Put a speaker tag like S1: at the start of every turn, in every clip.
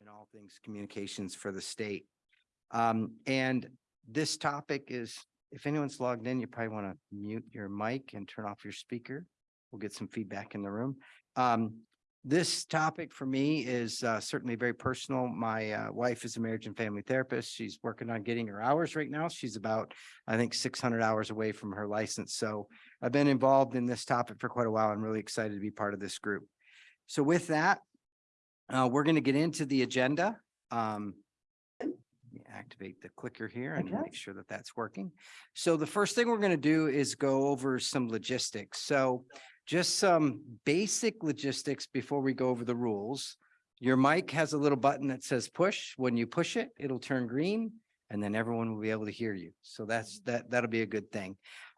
S1: in all things communications for the state. Um, and this topic is, if anyone's logged in, you probably want to mute your mic and turn off your speaker. We'll get some feedback in the room. Um, this topic for me is uh, certainly very personal. My uh, wife is a marriage and family therapist. She's working on getting her hours right now. She's about, I think, six hundred hours away from her license. So I've been involved in this topic for quite a while. I'm really excited to be part of this group. So with that, uh, we're going to get into the agenda. Um, let me activate the clicker here and
S2: Okay.
S1: make sure that that's working. So the first thing we're going to do is go over some logistics. So just some basic logistics before we go over the rules. Your mic has a little button that says push. When you push it, it'll turn green and then everyone will be able to hear you. So that's, that, that'll be a good thing.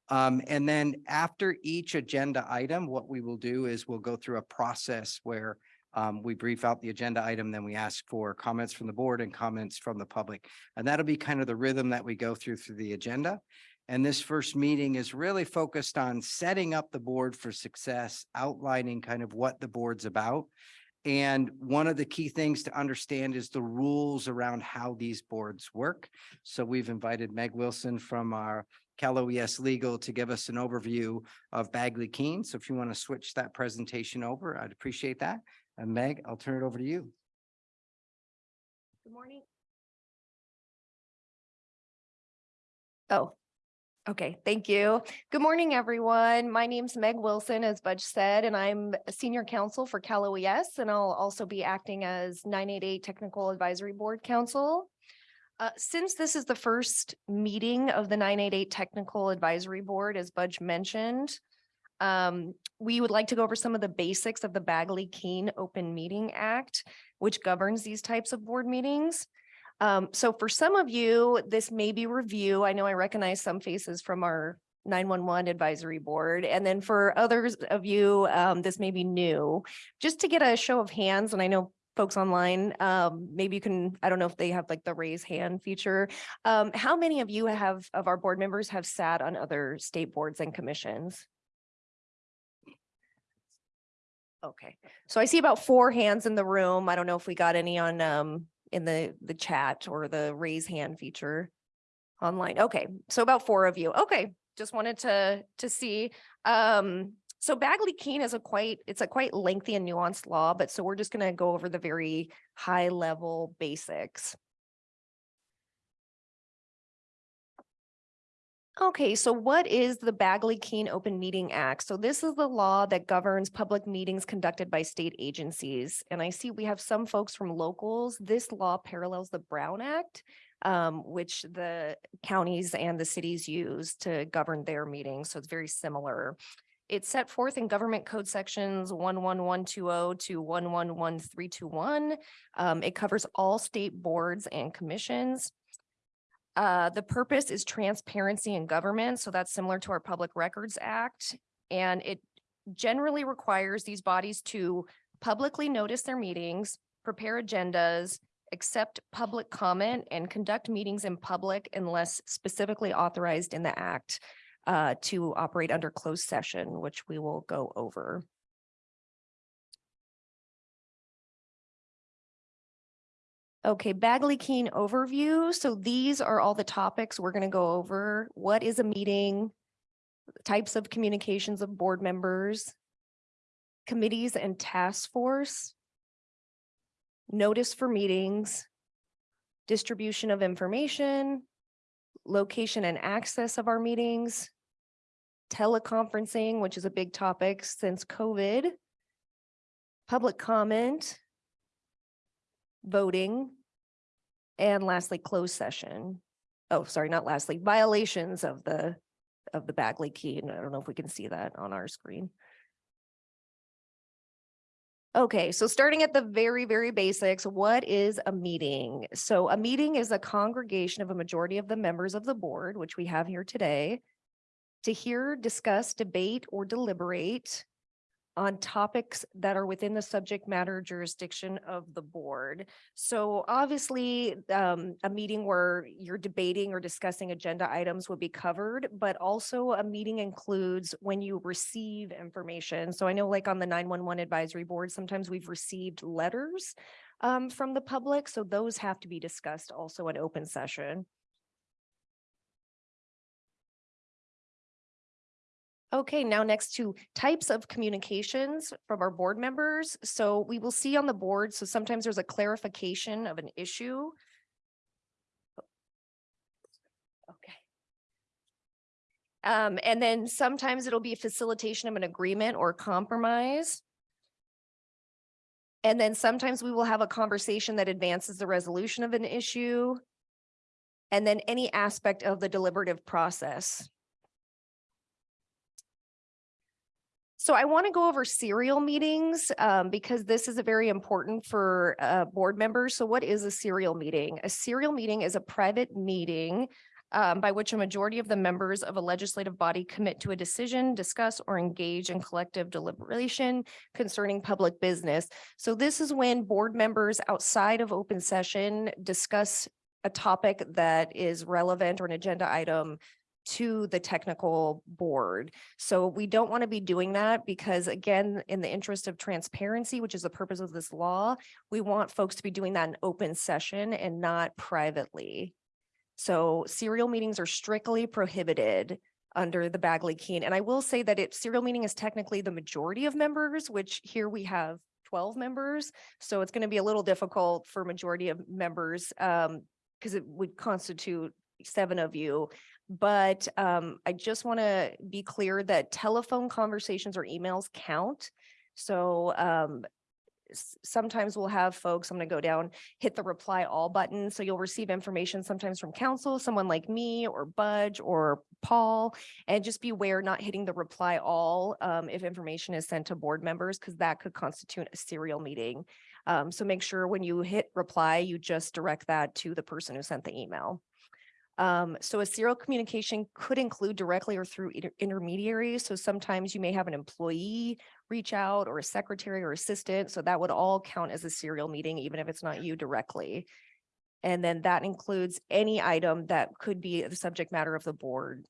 S1: Um, and then after each agenda item, what we will do is we'll go through a process where um, we brief out the agenda item, then we ask for comments from the board and comments from the public. And that'll be kind of the rhythm that we go through through the agenda. And this first meeting is really focused on setting up the board for success, outlining kind of what the board's about. And one of the key things to understand is the rules around how these boards work. So we've invited Meg Wilson from our Cal OES Legal to give us an overview of Bagley Keene. So if you want to switch that presentation over, I'd appreciate that. And Meg, I'll turn it over to you.
S3: Good morning. Oh, okay, thank you. Good morning, everyone. My name's Meg Wilson, as Budge said, and I'm a senior counsel for Cal OES, and I'll also be acting as nine eight eight Technical Advisory Board Counsel. Uh, since this is the first meeting of the nine eight eight Technical Advisory Board, as Budge mentioned, um, we would like to go over some of the basics of the Bagley Keene Open Meeting Act, which governs these types of board meetings. Um, so for some of you, this may be review. I know I recognize some faces from our nine-one-one advisory board. And then for others of you, um, this may be new. Just to get a show of hands, and I know folks online, um, maybe you can, I don't know if they have like the raise hand feature. Um, how many of you have, of our board members have sat on other state boards and commissions? Okay, so I see about four hands in the room. I don't know if we got any on, um, in the, the chat or the raise hand feature online. Okay, so about four of you. Okay, just wanted to, to see. Um, so Bagley Keene is a quite, it's a quite lengthy and nuanced law, but so we're just gonna go over the very high level basics. Okay, so what is the Bagley Keene Open Meeting Act? So this is the law that governs public meetings conducted by state agencies. And I see we have some folks from locals. This law parallels the Brown Act, um, which the counties and the cities use to govern their meetings. So it's very similar. It's set forth in government code sections one one one two oh to one one one three two one. Um, it covers all state boards and commissions. Uh, the purpose is transparency in government, so that's similar to our Public Records Act. And it generally requires these bodies to publicly notice their meetings, prepare agendas, accept public comment, and conduct meetings in public unless specifically authorized in the act uh, to operate under closed session, which we will go over. Okay, Bagley Keene overview. So these are all the topics we're going to go over. What is a meeting? Types of communications of board members, committees and task force, notice for meetings, distribution of information, location and access of our meetings, teleconferencing, which is a big topic since COVID, public comment, voting, and lastly, closed session. Oh, sorry, not lastly, violations of the, of the Bagley Keene. And I don't know if we can see that on our screen. Okay, so starting at the very, very basics, what is a meeting? So a meeting is a congregation of a majority of the members of the board, which we have here today, to hear, discuss, debate, or deliberate on topics that are within the subject matter jurisdiction of the board. So obviously, um, a meeting where you're debating or discussing agenda items would be covered, but also a meeting includes when you receive information. So I know like on the nine one one advisory board, sometimes we've received letters um, from the public, so those have to be discussed also in open session. Okay, now next to types of communications from our board members. So we will see on the board, so sometimes there's a clarification of an issue. Okay. Um, and then sometimes it'll be a facilitation of an agreement or compromise. And then sometimes we will have a conversation that advances the resolution of an issue. And then any aspect of the deliberative process. So I want to go over serial meetings um, because this is a very important for uh, board members. So what is a serial meeting? A serial meeting is a private meeting um, by which a majority of the members of a legislative body commit to a decision, discuss or engage in collective deliberation concerning public business. So this is when board members outside of open session discuss a topic that is relevant or an agenda item to the technical board. So we don't want to be doing that because again, in the interest of transparency, which is the purpose of this law, we want folks to be doing that in open session and not privately. So serial meetings are strictly prohibited under the Bagley Keene. And I will say that it serial meeting is technically the majority of members, which here we have twelve members. So it's going to be a little difficult for majority of members um, because it would constitute seven of you. But um, I just want to be clear that telephone conversations or emails count. So um, sometimes we'll have folks, I'm going to go down, hit the reply all button. So you'll receive information sometimes from counsel, someone like me or Budge or Paul. And just beware not hitting the reply all um, if information is sent to board members, because that could constitute a serial meeting. Um, so make sure when you hit reply, you just direct that to the person who sent the email. Um, so a serial communication could include directly or through inter- intermediaries. So sometimes you may have an employee reach out or a secretary or assistant. So that would all count as a serial meeting, even if it's not you directly. And then that includes any item that could be the subject matter of the board.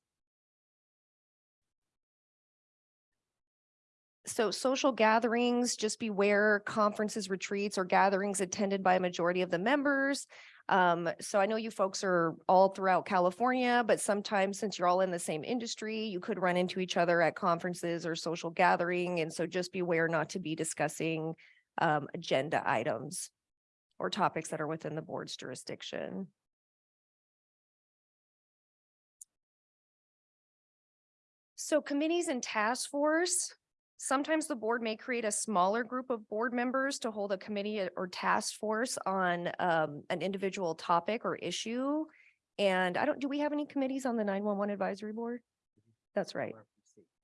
S3: So social gatherings, just beware conferences, retreats, or gatherings attended by a majority of the members. Um, so I know you folks are all throughout California, but sometimes since you're all in the same industry, you could run into each other at conferences or social gathering. And so just beware not to be discussing um, agenda items or topics that are within the board's jurisdiction. So committees and task force, sometimes the board may create a smaller group of board members to hold a committee or task force on um, an individual topic or issue. And I don't, do we have any committees on the nine-one-one advisory board? That's right.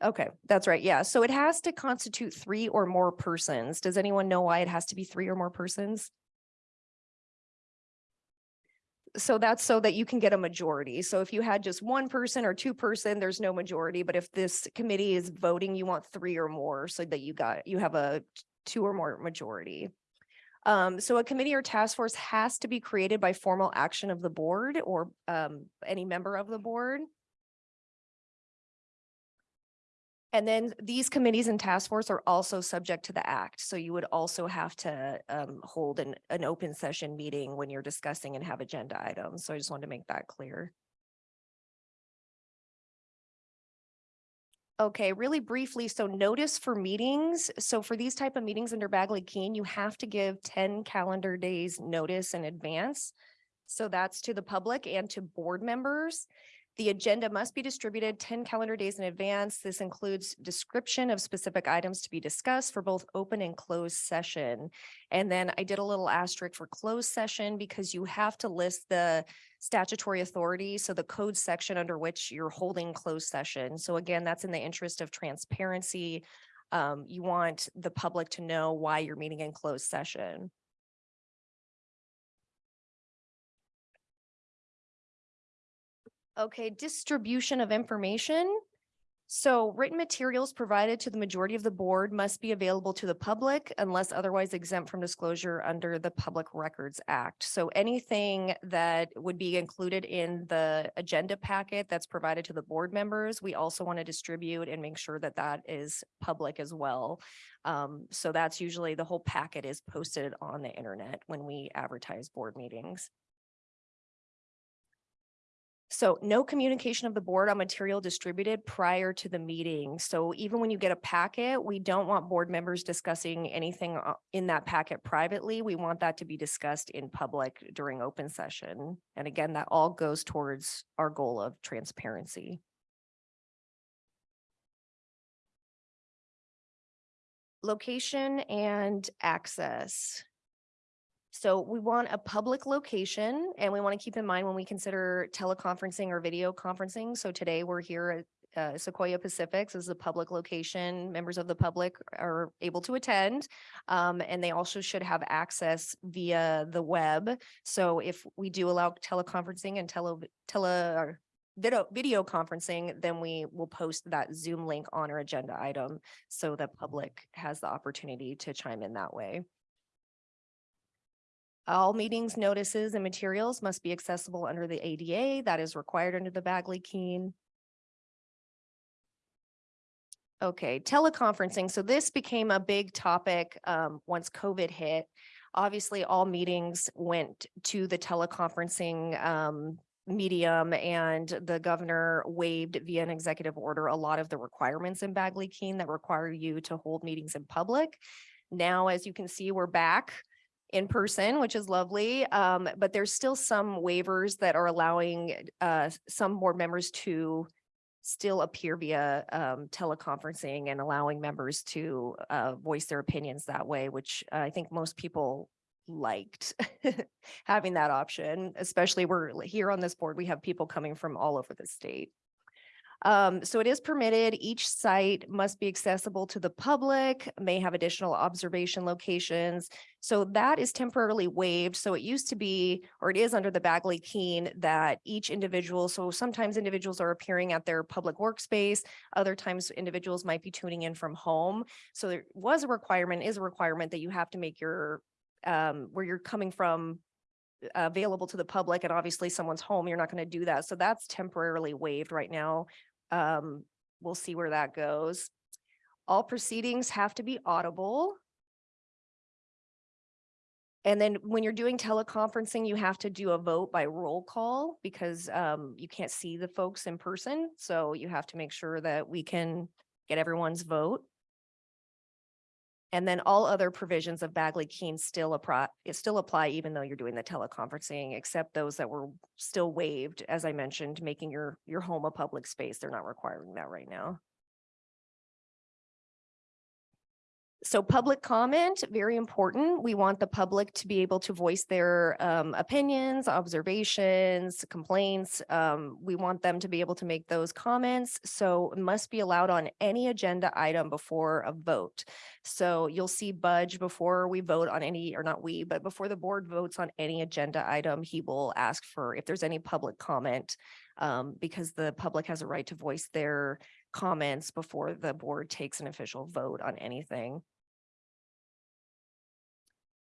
S3: Okay, that's right. Yeah. So it has to constitute three or more persons. Does anyone know why it has to be three or more persons? So that's so that you can get a majority. So if you had just one person or two person, there's no majority. But if this committee is voting, you want three or more so that you got, you have a two or more majority. Um, so a committee or task force has to be created by formal action of the board or um, any member of the board. And then these committees and task force are also subject to the act. So you would also have to um, hold an, an open session meeting when you're discussing and have agenda items. So I just wanted to make that clear. Okay, really briefly, so notice for meetings. So for these type of meetings under Bagley Keene, you have to give ten calendar days notice in advance. So that's to the public and to board members. The agenda must be distributed ten calendar days in advance. This includes description of specific items to be discussed for both open and closed session. And then I did a little asterisk for closed session because you have to list the statutory authority, so the code section under which you're holding closed session. So again, that's in the interest of transparency. Um, you want the public to know why you're meeting in closed session. Okay, distribution of information. So written materials provided to the majority of the board must be available to the public unless otherwise exempt from disclosure under the Public Records Act. So anything that would be included in the agenda packet that's provided to the board members, we also want to distribute and make sure that that is public as well. Um, so that's usually the whole packet is posted on the internet when we advertise board meetings. So no communication of the board on material distributed prior to the meeting. So even when you get a packet, we don't want board members discussing anything uh, in that packet privately. We want that to be discussed in public during open session. And again, that all goes towards our goal of transparency. Location and access. So we want a public location and we want to keep in mind when we consider teleconferencing or video conferencing. So today we're here at uh, Sequoia Pacifics is a public location. Members of the public are able to attend. Um, and they also should have access via the web. So if we do allow teleconferencing and tele, tele, video, video conferencing, then we will post that Zoom link on our agenda item. So the public has the opportunity to chime in that way. All meetings, notices, and materials must be accessible under the ADA that is required under the Bagley Keene. Okay, teleconferencing. So this became a big topic um, once COVID hit. Obviously, all meetings went to the teleconferencing um, medium and the governor waived via an executive order a lot of the requirements in Bagley Keene that require you to hold meetings in public. Now, as you can see, we're back in person, which is lovely. Um, but there's still some waivers that are allowing uh, some board members to still appear via um, teleconferencing and allowing members to uh, voice their opinions that way, which I think most people liked having that option, especially we're here on this board, we have people coming from all over the state. Um, so it is permitted. Each site must be accessible to the public, may have additional observation locations. So that is temporarily waived. So it used to be, or it is under the Bagley Keene that each individual, so sometimes individuals are appearing at their public workspace. Other times individuals might be tuning in from home. So there was a requirement, is a requirement that you have to make your, um, where you're coming from available to the public and obviously someone's home, you're not going to do that. So that's temporarily waived right now. Um, we'll see where that goes. All proceedings have to be audible. And then when you're doing teleconferencing, you have to do a vote by roll call because um, you can't see the folks in person. So you have to make sure that we can get everyone's vote. And then all other provisions of Bagley-Keene still apply, still apply even though you're doing the teleconferencing, except those that were still waived, as I mentioned, making your, your home a public space. They're not requiring that right now. So public comment, very important. We want the public to be able to voice their um, opinions, observations, complaints. Um, we want them to be able to make those comments. So must be allowed on any agenda item before a vote. So you'll see Budge before we vote on any, or not we, but before the board votes on any agenda item, he will ask for if there's any public comment um, because the public has a right to voice their comments before the board takes an official vote on anything.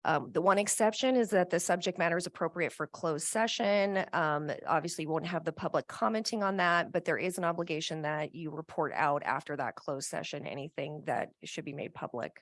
S3: Um, the one exception is that the subject matter is appropriate for closed session. Um, obviously, you won't have the public commenting on that, but there is an obligation that you report out after that closed session, anything that should be made public.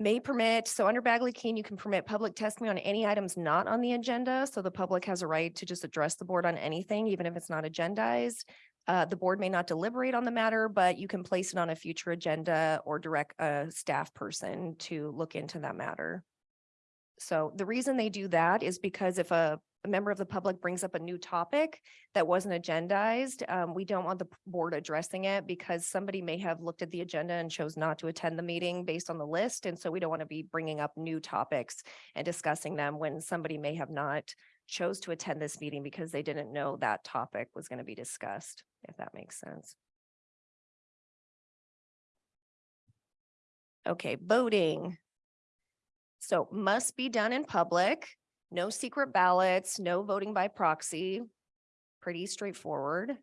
S3: May permit, so under Bagley Keene, you can permit public testimony on any items not on the agenda. So the public has a right to just address the board on anything, even if it's not agendized. Uh, the board may not deliberate on the matter, but you can place it on a future agenda or direct a staff person to look into that matter. So the reason they do that is because if a, a member of the public brings up a new topic that wasn't agendized, um, we don't want the board addressing it because somebody may have looked at the agenda and chose not to attend the meeting based on the list. And so we don't want to be bringing up new topics and discussing them when somebody may have not chose to attend this meeting because they didn't know that topic was going to be discussed, if that makes sense. Okay, voting. So must be done in public, no secret ballots, no voting by proxy. Pretty straightforward.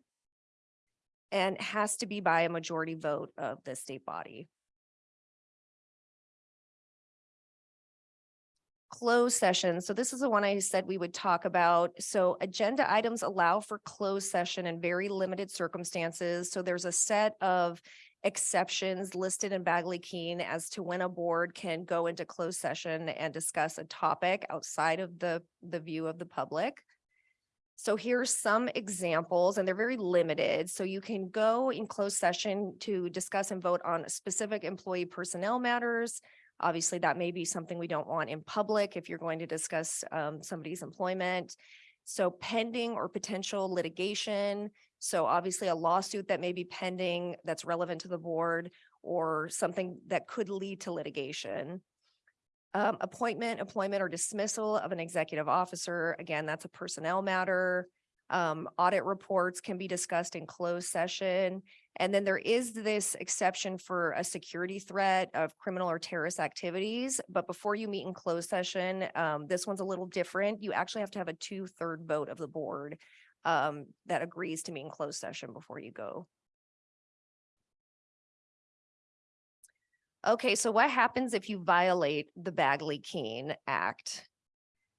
S3: And has to be by a majority vote of the state body. Closed session. So this is the one I said we would talk about. So agenda items allow for closed session in very limited circumstances. So there's a set of exceptions listed in Bagley Keene as to when a board can go into closed session and discuss a topic outside of the, the view of the public. So here's some examples and they're very limited. So you can go in closed session to discuss and vote on specific employee personnel matters. Obviously, that may be something we don't want in public if you're going to discuss um, somebody's employment. So pending or potential litigation. So obviously a lawsuit that may be pending that's relevant to the board or something that could lead to litigation. Um, appointment, employment or dismissal of an executive officer. Again, that's a personnel matter. Um, audit reports can be discussed in closed session. And then there is this exception for a security threat of criminal or terrorist activities. But before you meet in closed session, um, this one's a little different. You actually have to have a two-third vote of the board um, that agrees to meet in closed session before you go. Okay, so what happens if you violate the Bagley Keene Act?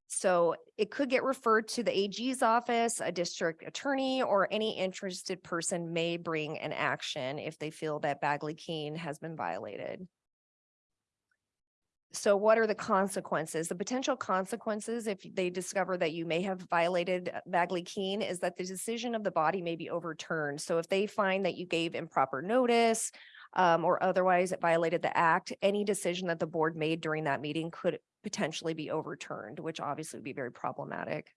S3: So it could get referred to the AG's office, a district attorney, or any interested person may bring an action if they feel that Bagley Keene has been violated. So what are the consequences? The potential consequences if they discover that you may have violated uh, Bagley Keene is that the decision of the body may be overturned. So if they find that you gave improper notice um, or otherwise it violated the act, any decision that the board made during that meeting could potentially be overturned, which obviously would be very problematic.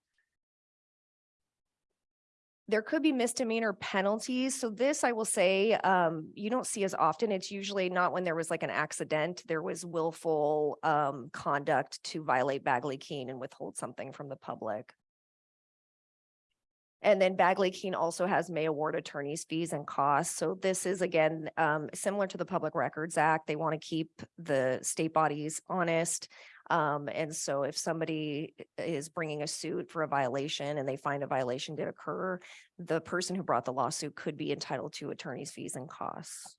S3: There could be misdemeanor penalties. So this, I will say, um, you don't see as often. It's usually not when there was like an accident. There was willful um, conduct to violate Bagley Keene and withhold something from the public. And then Bagley Keene also has may award attorneys fees and costs. So this is again, um, similar to the Public Records Act. They want to keep the state bodies honest. Um, and so if somebody is bringing a suit for a violation and they find a violation did occur, the person who brought the lawsuit could be entitled to attorney's fees and costs.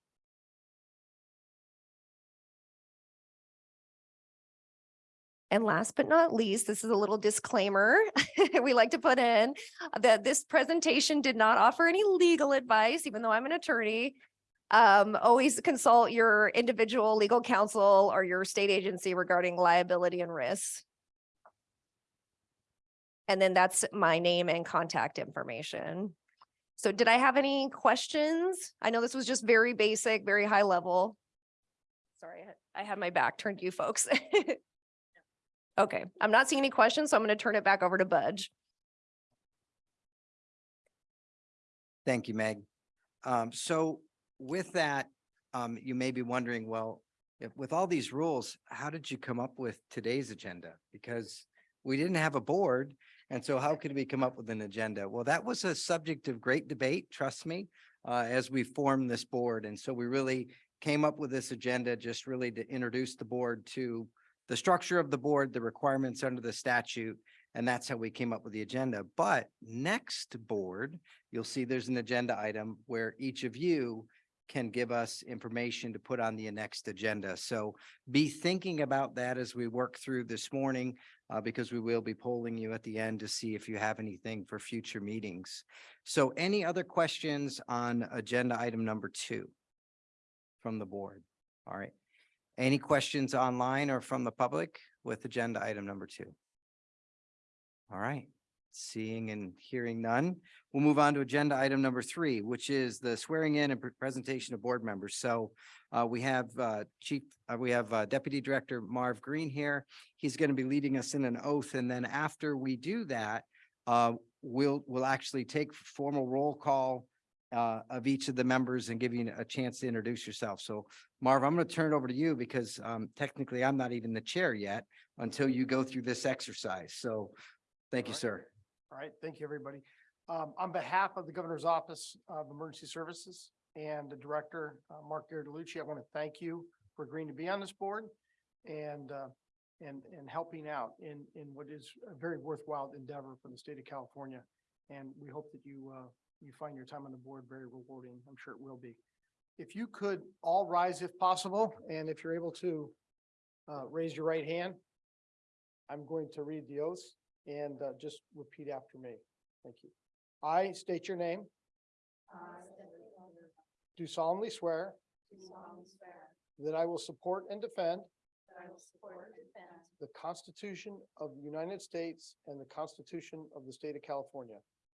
S3: And last but not least, this is a little disclaimer we like to put in that this presentation did not offer any legal advice, even though I'm an attorney. Um, always consult your individual legal counsel or your state agency regarding liability and risks. And then that's my name and contact information. So did I have any questions? I know this was just very basic, very high level. Sorry, I had- I had my back turned to you folks. Okay, I'm not seeing any questions, so I'm going to turn it back over to Budge.
S1: Thank you, Meg. Um, so with that, um, you may be wondering, well, if with all these rules, how did you come up with today's agenda? Because we didn't have a board. And so how could we come up with an agenda? Well, that was a subject of great debate, trust me, uh, as we formed this board. And so we really came up with this agenda just really to introduce the board to the structure of the board, the requirements under the statute, and that's how we came up with the agenda. But next board, you'll see there's an agenda item where each of you can give us information to put on the next agenda. So be thinking about that as we work through this morning, uh, because we will be polling you at the end to see if you have anything for future meetings. So any other questions on agenda item number two from the board? All right. Any questions online or from the public with agenda item number two? All right, seeing and hearing none, we'll move on to agenda item number three, which is the swearing in and pre- presentation of board members. So uh, we have uh, Chief, uh, we have uh, Deputy Director Marv Green here. He's going to be leading us in an oath, and then after we do that, uh, we'll, we'll actually take formal roll call uh, of each of the members and give you a chance to introduce yourself. So Marv, I'm going to turn it over to you because um, technically I'm not even the chair yet until you go through this exercise. So thank you,
S2: All right.
S1: sir.
S2: All right, thank you, everybody. Um, on behalf of the Governor's Office of Emergency Services and the Director, uh, Mark Ghilarducci, I want to thank you for agreeing to be on this board and, uh, and, and helping out in, in what is a very worthwhile endeavor for the state of California. And we hope that you, uh, you find your time on the board very rewarding. I'm sure it will be. If you could all rise if possible, and if you're able to, uh, raise your right hand. I'm going to read the oaths and, uh, just repeat after me. Thank you. I state your name. Do solemnly swear that I will support and defend the Constitution of the United States and the Constitution of the State of California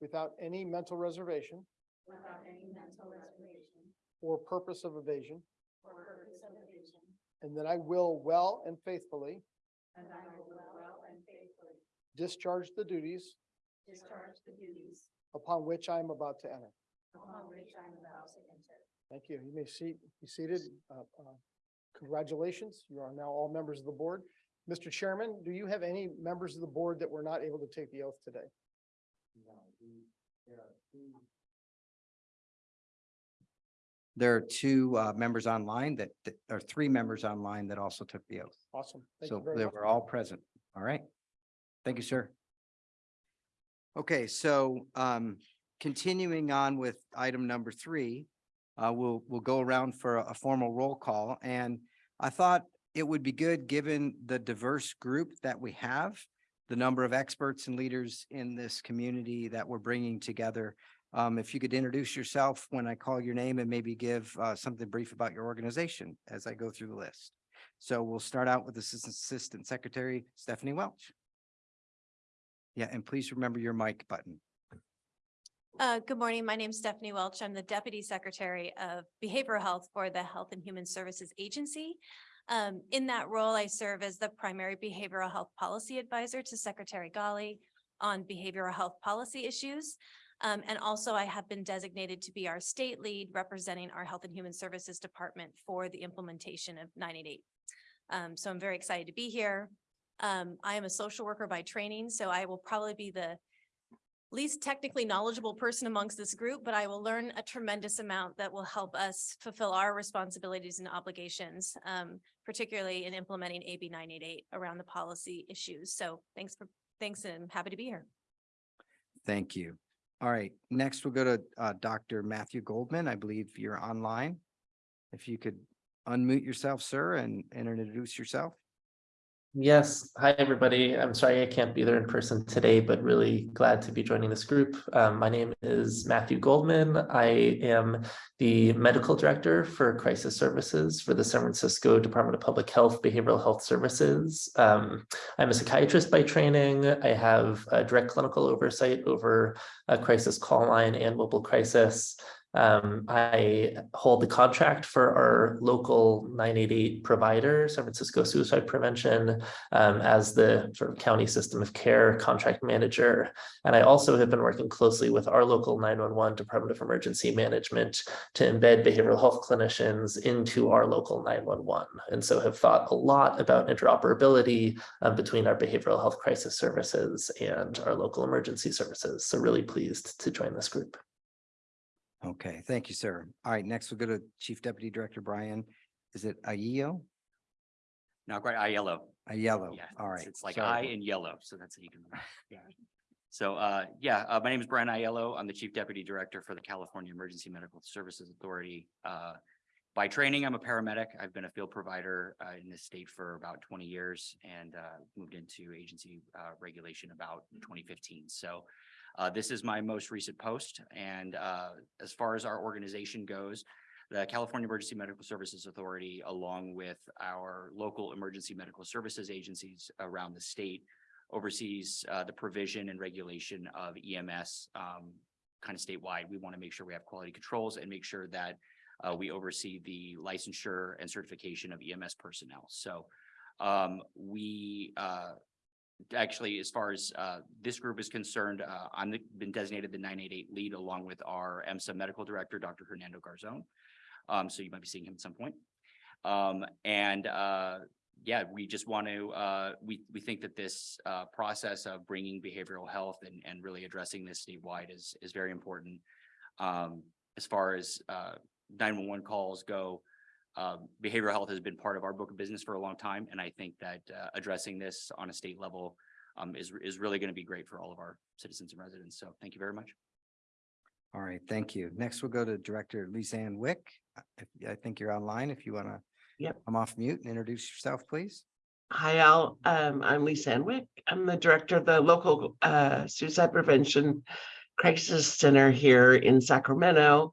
S2: without any mental reservation
S4: without any mental reservation
S2: or purpose of evasion,
S4: or purpose of evasion,
S2: and that I will well and faithfully
S4: and I will well and faithfully
S2: discharge the duties
S4: discharge the duties
S2: upon which I am about to enter.
S4: upon which I am about to enter.
S2: Thank you. You may seat, be seated. Uh, uh, Congratulations. You are now all members of the board. Mr. Chairman, do you have any members of the board that were not able to take the oath today?
S1: There are two uh, members online that, that- or three members online that also took the oath.
S2: Awesome. Thank you
S1: So
S2: very
S1: they
S2: much.
S1: were all present. All right. Thank you, sir. Okay, so um, continuing on with item number three, uh, we'll, we'll go around for a a formal roll call. And I thought it would be good, given the diverse group that we have, the number of experts and leaders in this community that we're bringing together. Um, if you could introduce yourself when I call your name and maybe give uh, something brief about your organization as I go through the list. So we'll start out with Assistant Assistant Secretary Stephanie Welch. Yeah, and please remember your mic button.
S5: Uh, good morning. My name is Stephanie Welch. I'm the Deputy Secretary of Behavioral Health for the Health and Human Services Agency. Um, in that role, I serve as the primary behavioral health policy advisor to Secretary Ghaly on behavioral health policy issues. Um, and also I have been designated to be our state lead representing our Health and Human Services Department for the implementation of nine eight eight. Um, so I'm very excited to be here. Um, I am a social worker by training, so I will probably be the least technically knowledgeable person amongst this group, but I will learn a tremendous amount that will help us fulfill our responsibilities and obligations, um, particularly in implementing AB nine eight eight around the policy issues. So thanks for, thanks and happy to be here.
S1: Thank you. All right, next we'll go to uh, Dr. Matthew Goldman. I believe you're online. If you could unmute yourself, sir, and and introduce yourself.
S6: Yes, hi, everybody. I'm sorry I can't be there in person today, but really glad to be joining this group. Um, my name is Matthew Goldman. I am the medical director for crisis services for the San Francisco Department of Public Health Behavioral Health Services. Um, I'm a psychiatrist by training. I have direct clinical oversight over a crisis call line and mobile crisis. Um, I hold the contract for our local nine eight eight provider, San Francisco Suicide Prevention, um, as the sort of county system of care contract manager. And I also have been working closely with our local nine one one Department of Emergency Management to embed behavioral health clinicians into our local nine one one. And so have thought a lot about interoperability um, between our behavioral health crisis services and our local emergency services. So really pleased to join this group.
S1: Okay, thank you, sir. All right, next we'll go to Chief Deputy Director Brian. Is it Ayo?
S7: No, quite, I yellow. Yeah.
S1: All right.
S7: It's like
S1: sorry.
S7: I in yellow, so that's how you can. yeah. So, uh, yeah, uh, my name is Brian Aiello. I'm the Chief Deputy Director for the California Emergency Medical Services Authority. Uh, by training, I'm a paramedic. I've been a field provider, uh, in this state for about twenty years and, uh, moved into agency, uh, regulation about twenty fifteen. So, uh, this is my most recent post and, uh, as far as our organization goes, the California Emergency Medical Services Authority, along with our local emergency medical services agencies around the state, oversees uh, the provision and regulation of EMS um, kind of statewide. We want to make sure we have quality controls and make sure that uh, we oversee the licensure and certification of EMS personnel. So um, we uh, actually, as far as uh, this group is concerned, uh, the- been designated the nine eight eight lead along with our EMSA medical director, Dr. Hernando Garzon. Um, so you might be seeing him at some point. Um, and uh, yeah, we just want to, uh, we, we think that this uh, process of bringing behavioral health and, and really addressing this statewide is, is very important. Um, as far as uh, nine-one-one calls go, um, behavioral health has been part of our book of business for a long time, and I think that uh, addressing this on a state level um, is, is really going to be great for all of our citizens and residents. So thank you very much.
S1: All right, thank you. Next, we'll go to Director Lizanne Wick. If- I think you're online if you want to
S8: Yep.
S1: come off mute and introduce yourself, please.
S8: Hi, Al. Um, I'm Lizanne Wick. I'm the director of the local uh suicide prevention crisis center here in Sacramento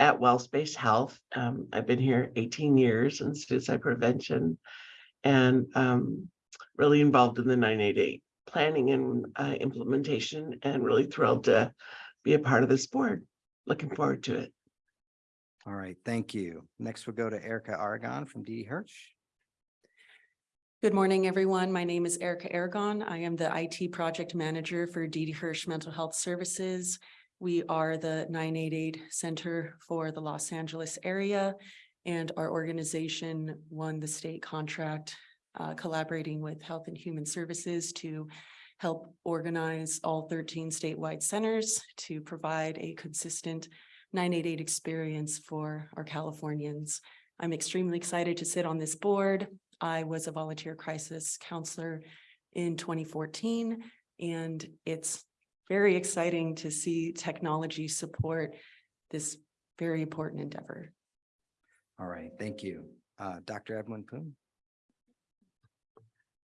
S8: at Wellspace Health. Um, I've been here eighteen years in suicide prevention and um really involved in the nine eight eight planning and uh implementation and really thrilled to be a part of this board. Looking forward to it.
S1: All right, thank you. Next, we'll go to Erica Aragon from Didi Hirsch.
S9: Good morning, everyone. My name is Erica Aragon. I am the IT Project Manager for Didi Hirsch Mental Health Services. We are the nine eight eight Center for the Los Angeles area. And our organization won the state contract uh, collaborating with Health and Human Services to help organize all thirteen statewide centers to provide a consistent nine eight eight experience for our Californians. I'm extremely excited to sit on this board. I was a volunteer crisis counselor in twenty fourteen, and it's very exciting to see technology support this very important endeavor.
S1: All right, thank you. Uh, Dr. Edwin Poon.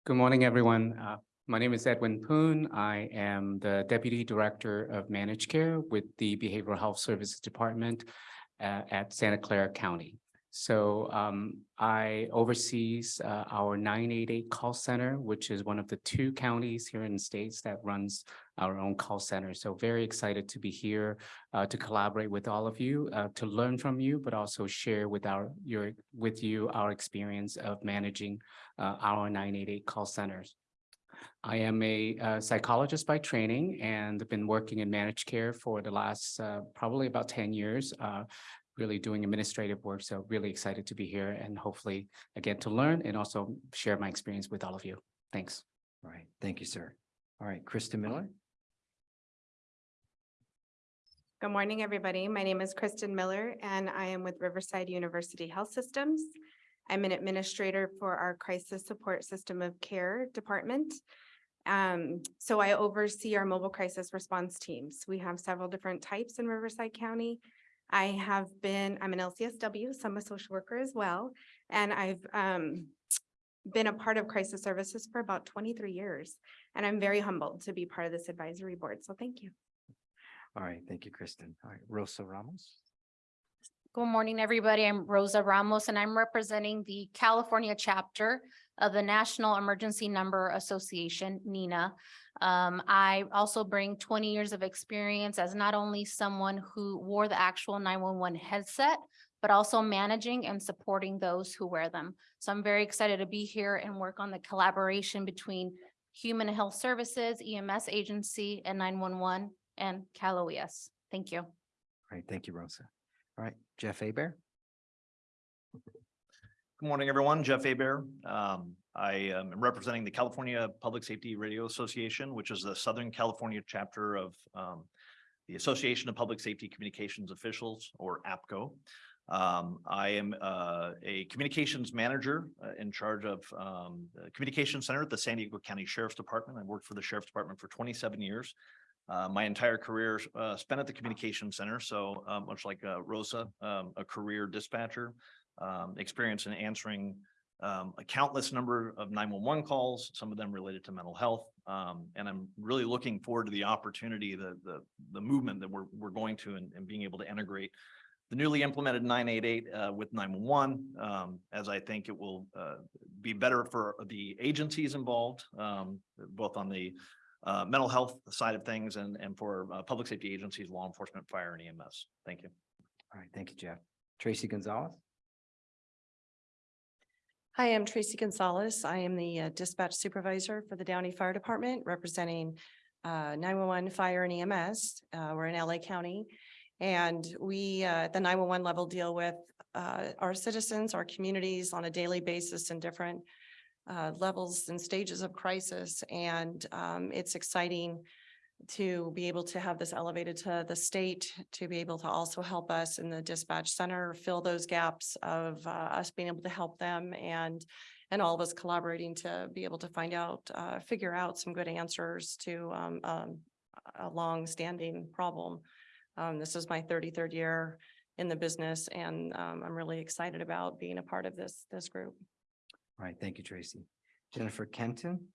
S10: Good morning, everyone. Uh, My name is Edwin Poon. I am the Deputy Director of Managed Care with the Behavioral Health Services Department uh, at Santa Clara County. So um, I oversees uh, our nine eight eight call center, which is one of the two counties here in the states that runs our own call center. So very excited to be here uh, to collaborate with all of you, uh, to learn from you, but also share with our, your, with you, our experience of managing uh, our nine eight eight call centers. I am a uh, psychologist by training and have been working in managed care for the last uh, probably about ten years, uh, really doing administrative work. So really excited to be here and hopefully again to learn and also share my experience with all of you. Thanks.
S1: All right, thank you, sir. All right, Krista Miller.
S11: Good morning, everybody. My name is Kristen Miller and I am with Riverside University Health Systems. I'm an administrator for our Crisis Support System of Care Department. Um, so I oversee our mobile crisis response teams. We have several different types in Riverside County. I have been, I'm an LCSW, so I'm a social worker as well, and I've um been a part of crisis services for about twenty-three years. And I'm very humbled to be part of this advisory board, so thank you.
S1: All right, thank you, Kristen. All right, Rosa Ramos.
S12: Good morning, everybody. I'm Rosa Ramos and I'm representing the California chapter of the National Emergency Number Association, NENA. Um, I also bring twenty years of experience as not only someone who wore the actual nine-one-one headset, but also managing and supporting those who wear them. So I'm very excited to be here and work on the collaboration between Human Health Services, EMS agency, and nine-one-one and Cal OES. Thank you.
S1: All right, thank you, Rosa. All right, Jeff Aber.
S13: Good morning, everyone. Jeff Abear. Um, I am representing the California Public Safety Radio Association, which is the Southern California chapter of um, the Association of Public Safety Communications Officials, or APCO. Um, I am uh, a communications manager uh, in charge of um, the Communications Center at the San Diego County Sheriff's Department. I worked for the Sheriff's Department for twenty-seven years. Uh, my entire career uh, spent at the Communications Center, so uh, much like uh, Rosa, um, a career dispatcher um, experience in answering um, a countless number of nine-one-one calls, some of them related to mental health. Um, and I'm really looking forward to the opportunity, the, the, the movement that we're, we're going to and, and being able to integrate the newly implemented nine eight eight, uh, with nine-one-one, um, as I think it will, uh, be better for the agencies involved, um, both on the uh, mental health side of things and, and for, uh, public safety agencies, law enforcement, fire and EMS. Thank you.
S1: All right, thank you, Jeff. Tracy Gonzalez.
S14: Hi, I'm Tracy Gonzalez. I am the uh, dispatch supervisor for the Downey Fire Department, representing uh, nine-one-one fire and EMS. Uh, We're in LA County. And we, uh, at the nine-one-one level, deal with uh, our citizens, our communities on a daily basis in different uh, levels and stages of crisis. And um, it's exciting to be able to have this elevated to the state, to be able to also help us in the dispatch center, fill those gaps of uh, us being able to help them and and all of us collaborating to be able to find out, uh, figure out some good answers to um, um, a long-standing problem. Um, this is my thirty-third year in the business and um, I'm really excited about being a part of this, this group.
S1: All right, thank you, Tracy. Jennifer Kenton?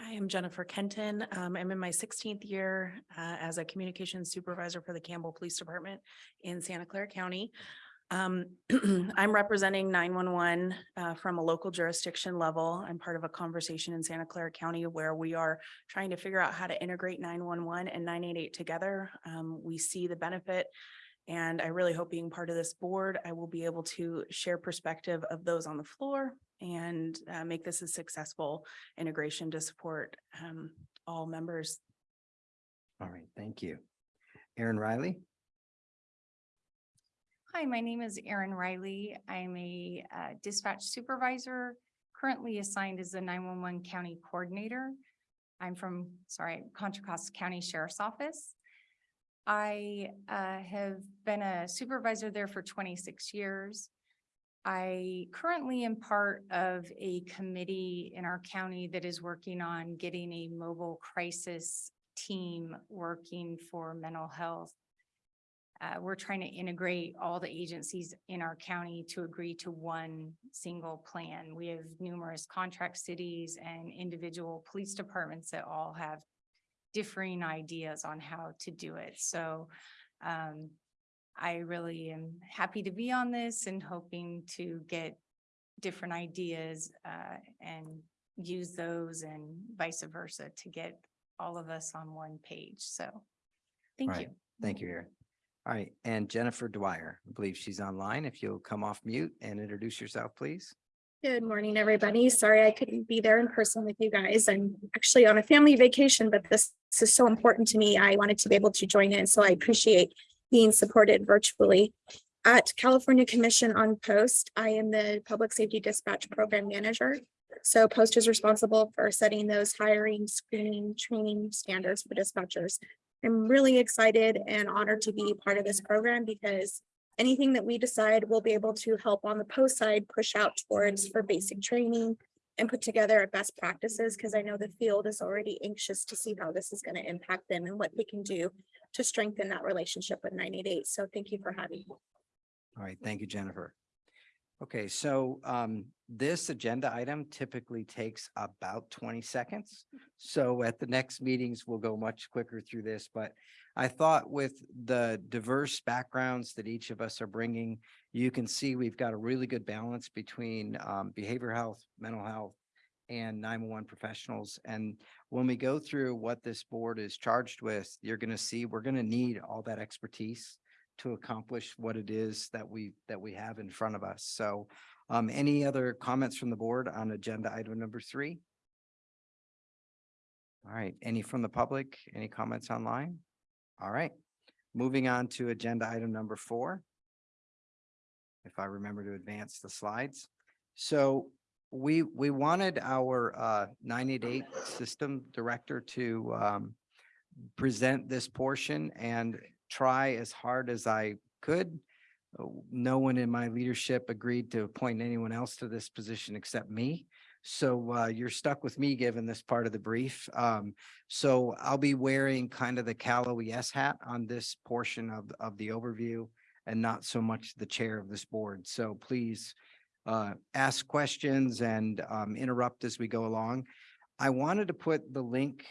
S15: Hi, I'm Jennifer Kenton. Um, I'm in my sixteenth year uh, as a communications supervisor for the Campbell Police Department in Santa Clara County. Um, I'm representing nine-one-one uh, from a local jurisdiction level. I'm part of a conversation in Santa Clara County where we are trying to figure out how to integrate nine-one-one and nine-eight-eight together. Um, we see the benefit and I really hope being part of this board, I will be able to share perspective of those on the floor and uh, make this a successful integration to support um, all members.
S1: All right, thank you. Erin Riley?
S16: Hi, my name is Erin Riley. I'm a uh, dispatch supervisor, currently assigned as the nine-one-one county coordinator. I'm from, sorry, Contra Costa County Sheriff's Office. I uh, have been a supervisor there for twenty-six years. I currently am part of a committee in our county that is working on getting a mobile crisis team working for mental health uh, we're trying to integrate all the agencies in our county to agree to one single plan. We have numerous contract cities and individual police departments that all have differing ideas on how to do it. So um, I really am happy to be on this and hoping to get different ideas uh, and use those and vice versa to get all of us on one page. So thank
S1: Right.
S16: you.
S1: Thank you, Erin. All right, and Jennifer Dwyer, I believe she's online. If you'll come off mute and introduce yourself, please.
S17: Good morning, everybody. Sorry I couldn't be there in person with you guys. I'm actually on a family vacation, but this, this is so important to me. I wanted to be able to join in, so I appreciate being supported virtually. At California Commission on POST, I am the Public Safety Dispatch Program Manager. So POST is responsible for setting those hiring, screening, training standards for dispatchers. I'm really excited and honored to be part of this program because anything that we decide we'll be able to help on the post side push out towards for basic training and put together best practices, because I know the field is already anxious to see how this is going to impact them and what they can do to strengthen that relationship with nine eight eight. So thank you for having me.
S1: All right, thank you, Jennifer. Okay, so um, this agenda item typically takes about twenty seconds. So at the next meetings, we'll go much quicker through this, but I thought with the diverse backgrounds that each of us are bringing, you can see we've got a really good balance between um, behavioral health, mental health, and nine-one-one professionals. And when we go through what this board is charged with, you're going to see we're going to need all that expertise to accomplish what it is that we, that we have in front of us. So um, any other comments from the board on agenda item number three? All right, any from the public? Any comments online? All right, moving on to agenda item number four. If I remember to advance the slides. So we, we wanted our uh, nine eight eight system director to um, present this portion and try as hard as I could. Uh, No one in my leadership agreed to appoint anyone else to this position except me. So uh, you're stuck with me given this part of the brief. Um, so I'll be wearing kind of the Cal OES hat on this portion of, of the overview and not so much the chair of this board. So please uh, ask questions and um, interrupt as we go along. I wanted to put the link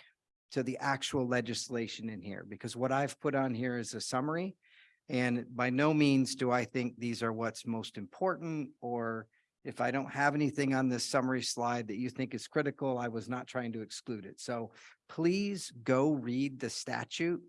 S1: to the actual legislation in here, because what I've put on here is a summary. And by no means do I think these are what's most important, or if I don't have anything on this summary slide that you think is critical, I was not trying to exclude it. So please go read the statute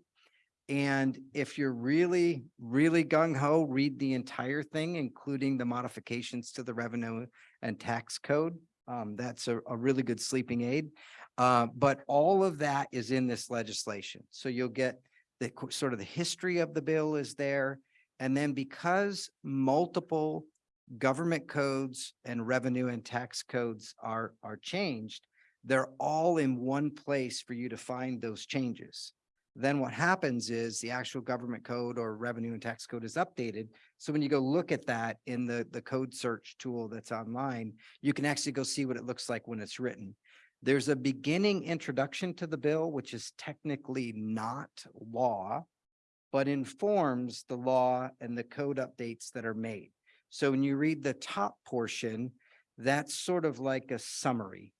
S1: And if you're really, really gung ho, read the entire thing, including the modifications to the revenue and tax code. Um, that's a, a really good sleeping aid. Uh, but all of that is in this legislation. So you'll get the sort of the history of the bill is there. And then because multiple government codes and revenue and tax codes are, are changed, they're all in one place for you to find those changes. Then what happens is the actual government code or revenue and tax code is updated. So when you go look at that in the, the code search tool that's online, you can actually go see what it looks like when it's written. There's a beginning introduction to the bill, which is technically not law, but informs the law and the code updates that are made. So when you read the top portion, that's sort of like a summary.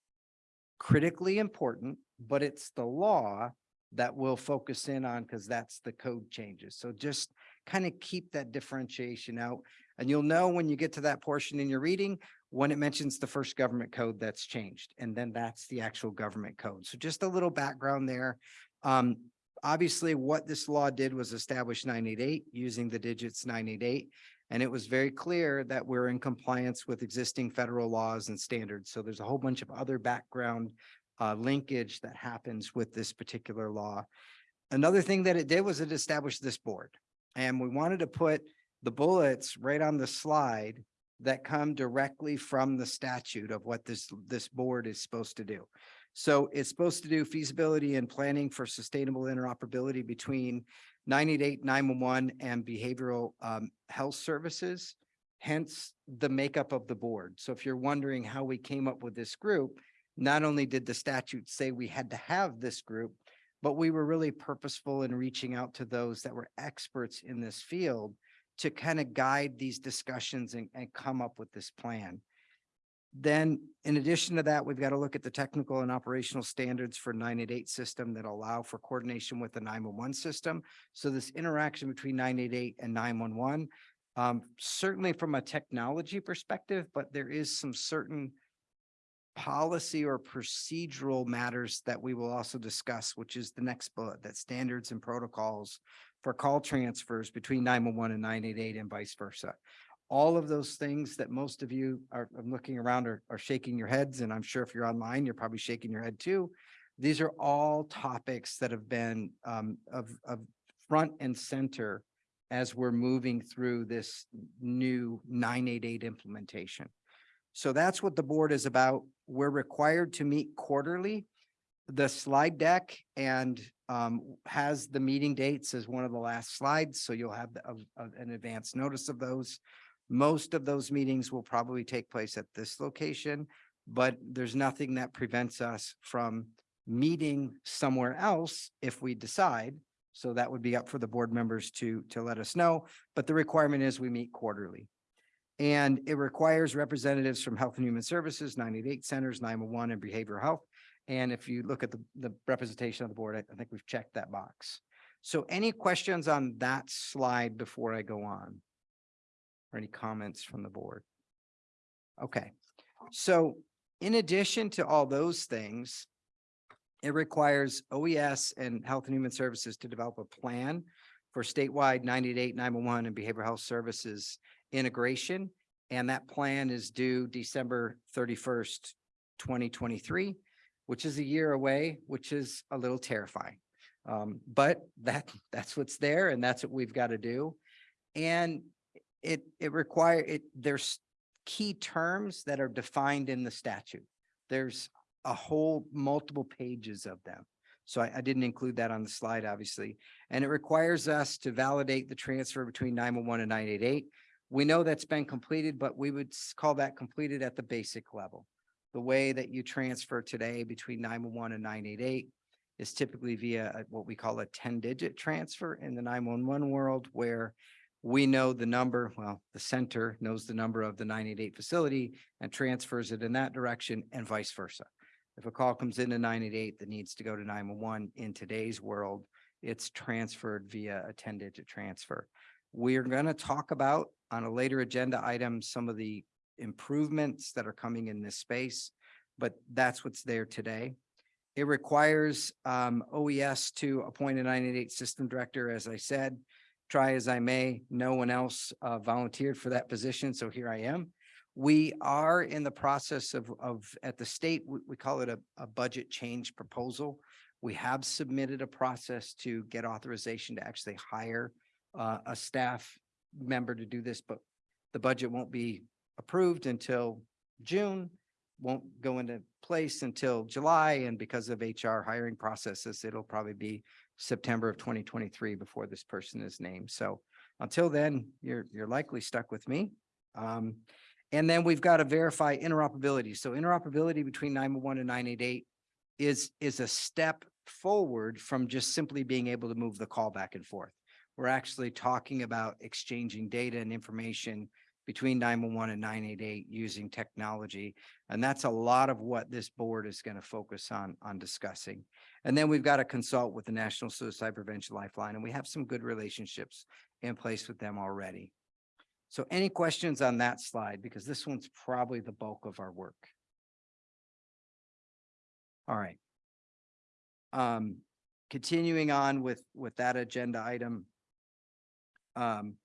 S1: Critically important, but it's the law that we'll focus in on because that's the code changes. So just kind of keep that differentiation out. And you'll know when you get to that portion in your reading, when it mentions the first government code that's changed, and then that's the actual government code. So just a little background there. Um, obviously, what this law did was establish nine eight eight using the digits nine eight eight. And it was very clear that we're in compliance with existing federal laws and standards. So there's a whole bunch of other background uh, linkage that happens with this particular law. Another thing that it did was it established this board. And we wanted to put the bullets right on the slide that come directly from the statute of what this, this board is supposed to do. So it's supposed to do feasibility and planning for sustainable interoperability between 988, 911, and behavioral um, health services, hence the makeup of the board. So if you're wondering how we came up with this group, not only did the statute say we had to have this group, but we were really purposeful in reaching out to those that were experts in this field to kind of guide these discussions and, and come up with this plan. Then in addition to that, we've got to look at the technical and operational standards for nine eight eight system that allow for coordination with the nine one one system. So this interaction between nine eight eight and nine one one, um, certainly from a technology perspective, but there is some certain policy or procedural matters that we will also discuss, which is the next bullet, that standards and protocols for call transfers between nine one one and nine eight eight and vice versa. All of those things that most of you are I'm looking around are, are shaking your heads, and I'm sure if you're online, you're probably shaking your head too. These are all topics that have been um, of, of front and center as we're moving through this new nine eight eight implementation. So that's what the board is about. We're required to meet quarterly. The slide deck and um, has the meeting dates as one of the last slides, so you'll have the- of- of an advance notice of those. Most of those meetings will probably take place at this location, but there's nothing that prevents us from meeting somewhere else if we decide. So that would be up for the board members to, to let us know, but the requirement is we meet quarterly. And it requires representatives from Health and Human Services, nine eight eight centers, nine one one and behavioral health. And if you look at the, the representation of the board, I I think we've checked that box. So any questions on that slide before I go on? Or any comments from the board? Okay, so in addition to all those things, it requires OES and Health and Human Services to develop a plan for statewide 988, 911, and behavioral health services integration. And that plan is due December thirty-first, twenty twenty-three, which is a year away, which is a little terrifying. Um, but that, that's what's there and that's what we've got to do. And it, it require, it, there's key terms that are defined in the statute. There's a whole multiple pages of them. So I, I didn't include that on the slide, obviously. And it requires us to validate the transfer between nine one one and nine eight eight. We know that's been completed, but we would call that completed at the basic level. The way that you transfer today between nine one one and nine eight eight is typically via what we call a ten-digit transfer in the nine one one world where we know the number, well, the center knows the number of the nine eight eight facility and transfers it in that direction and vice versa. If a call comes into nine eight eight that needs to go to nine one one in today's world, it's transferred via a ten-digit transfer. We're gonna talk about on a later agenda item, some of the improvements that are coming in this space, but that's what's there today. It requires um OES to appoint a nine eight eight system director, as I said. Try as I may, no one else uh volunteered for that position, so here I am. We are in the process of of, at the state, we we call it a a budget change proposal. We have submitted a process to get authorization to actually hire uh a staff member to do this, but the budget won't be approved until June won't go into place until July, and because of HR hiring processes, it'll probably be September of twenty twenty-three before this person is named. So until then, you're, you're likely stuck with me. Um, and then we've got to verify interoperability. So interoperability between nine one one and nine eight eight is, is a step forward from just simply being able to move the call back and forth. We're actually talking about exchanging data and information between nine one one and nine eight eight using technology. And that's a lot of what this board is going to focus on, on discussing. And then we've got to consult with the National Suicide Prevention Lifeline, and we have some good relationships in place with them already. So any questions on that slide? Because this one's probably the bulk of our work. All right. Um, continuing on with, with that agenda item. Um,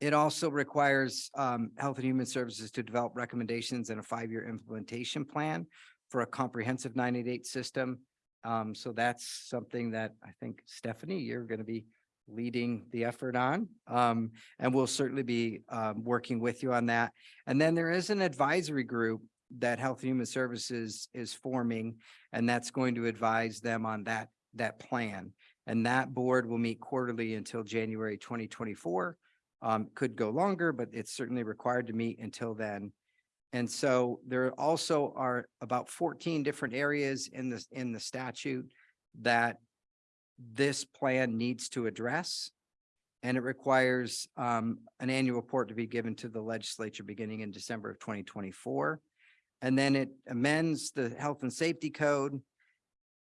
S1: it also requires um, Health and Human Services to develop recommendations and a five-year implementation plan for a comprehensive nine eight eight system. Um, so that's something that I think Stephanie, you're going to be leading the effort on. Um, and we'll certainly be um, working with you on that. And then there is an advisory group that Health and Human Services is forming, and that's going to advise them on that, that plan. And that board will meet quarterly until January twenty twenty-four. Um, could go longer, but it's certainly required to meet until then. And so there also are about fourteen different areas in this, in the statute that this plan needs to address. And it requires um, an annual report to be given to the legislature beginning in December of twenty twenty-four. And then it amends the health and safety code.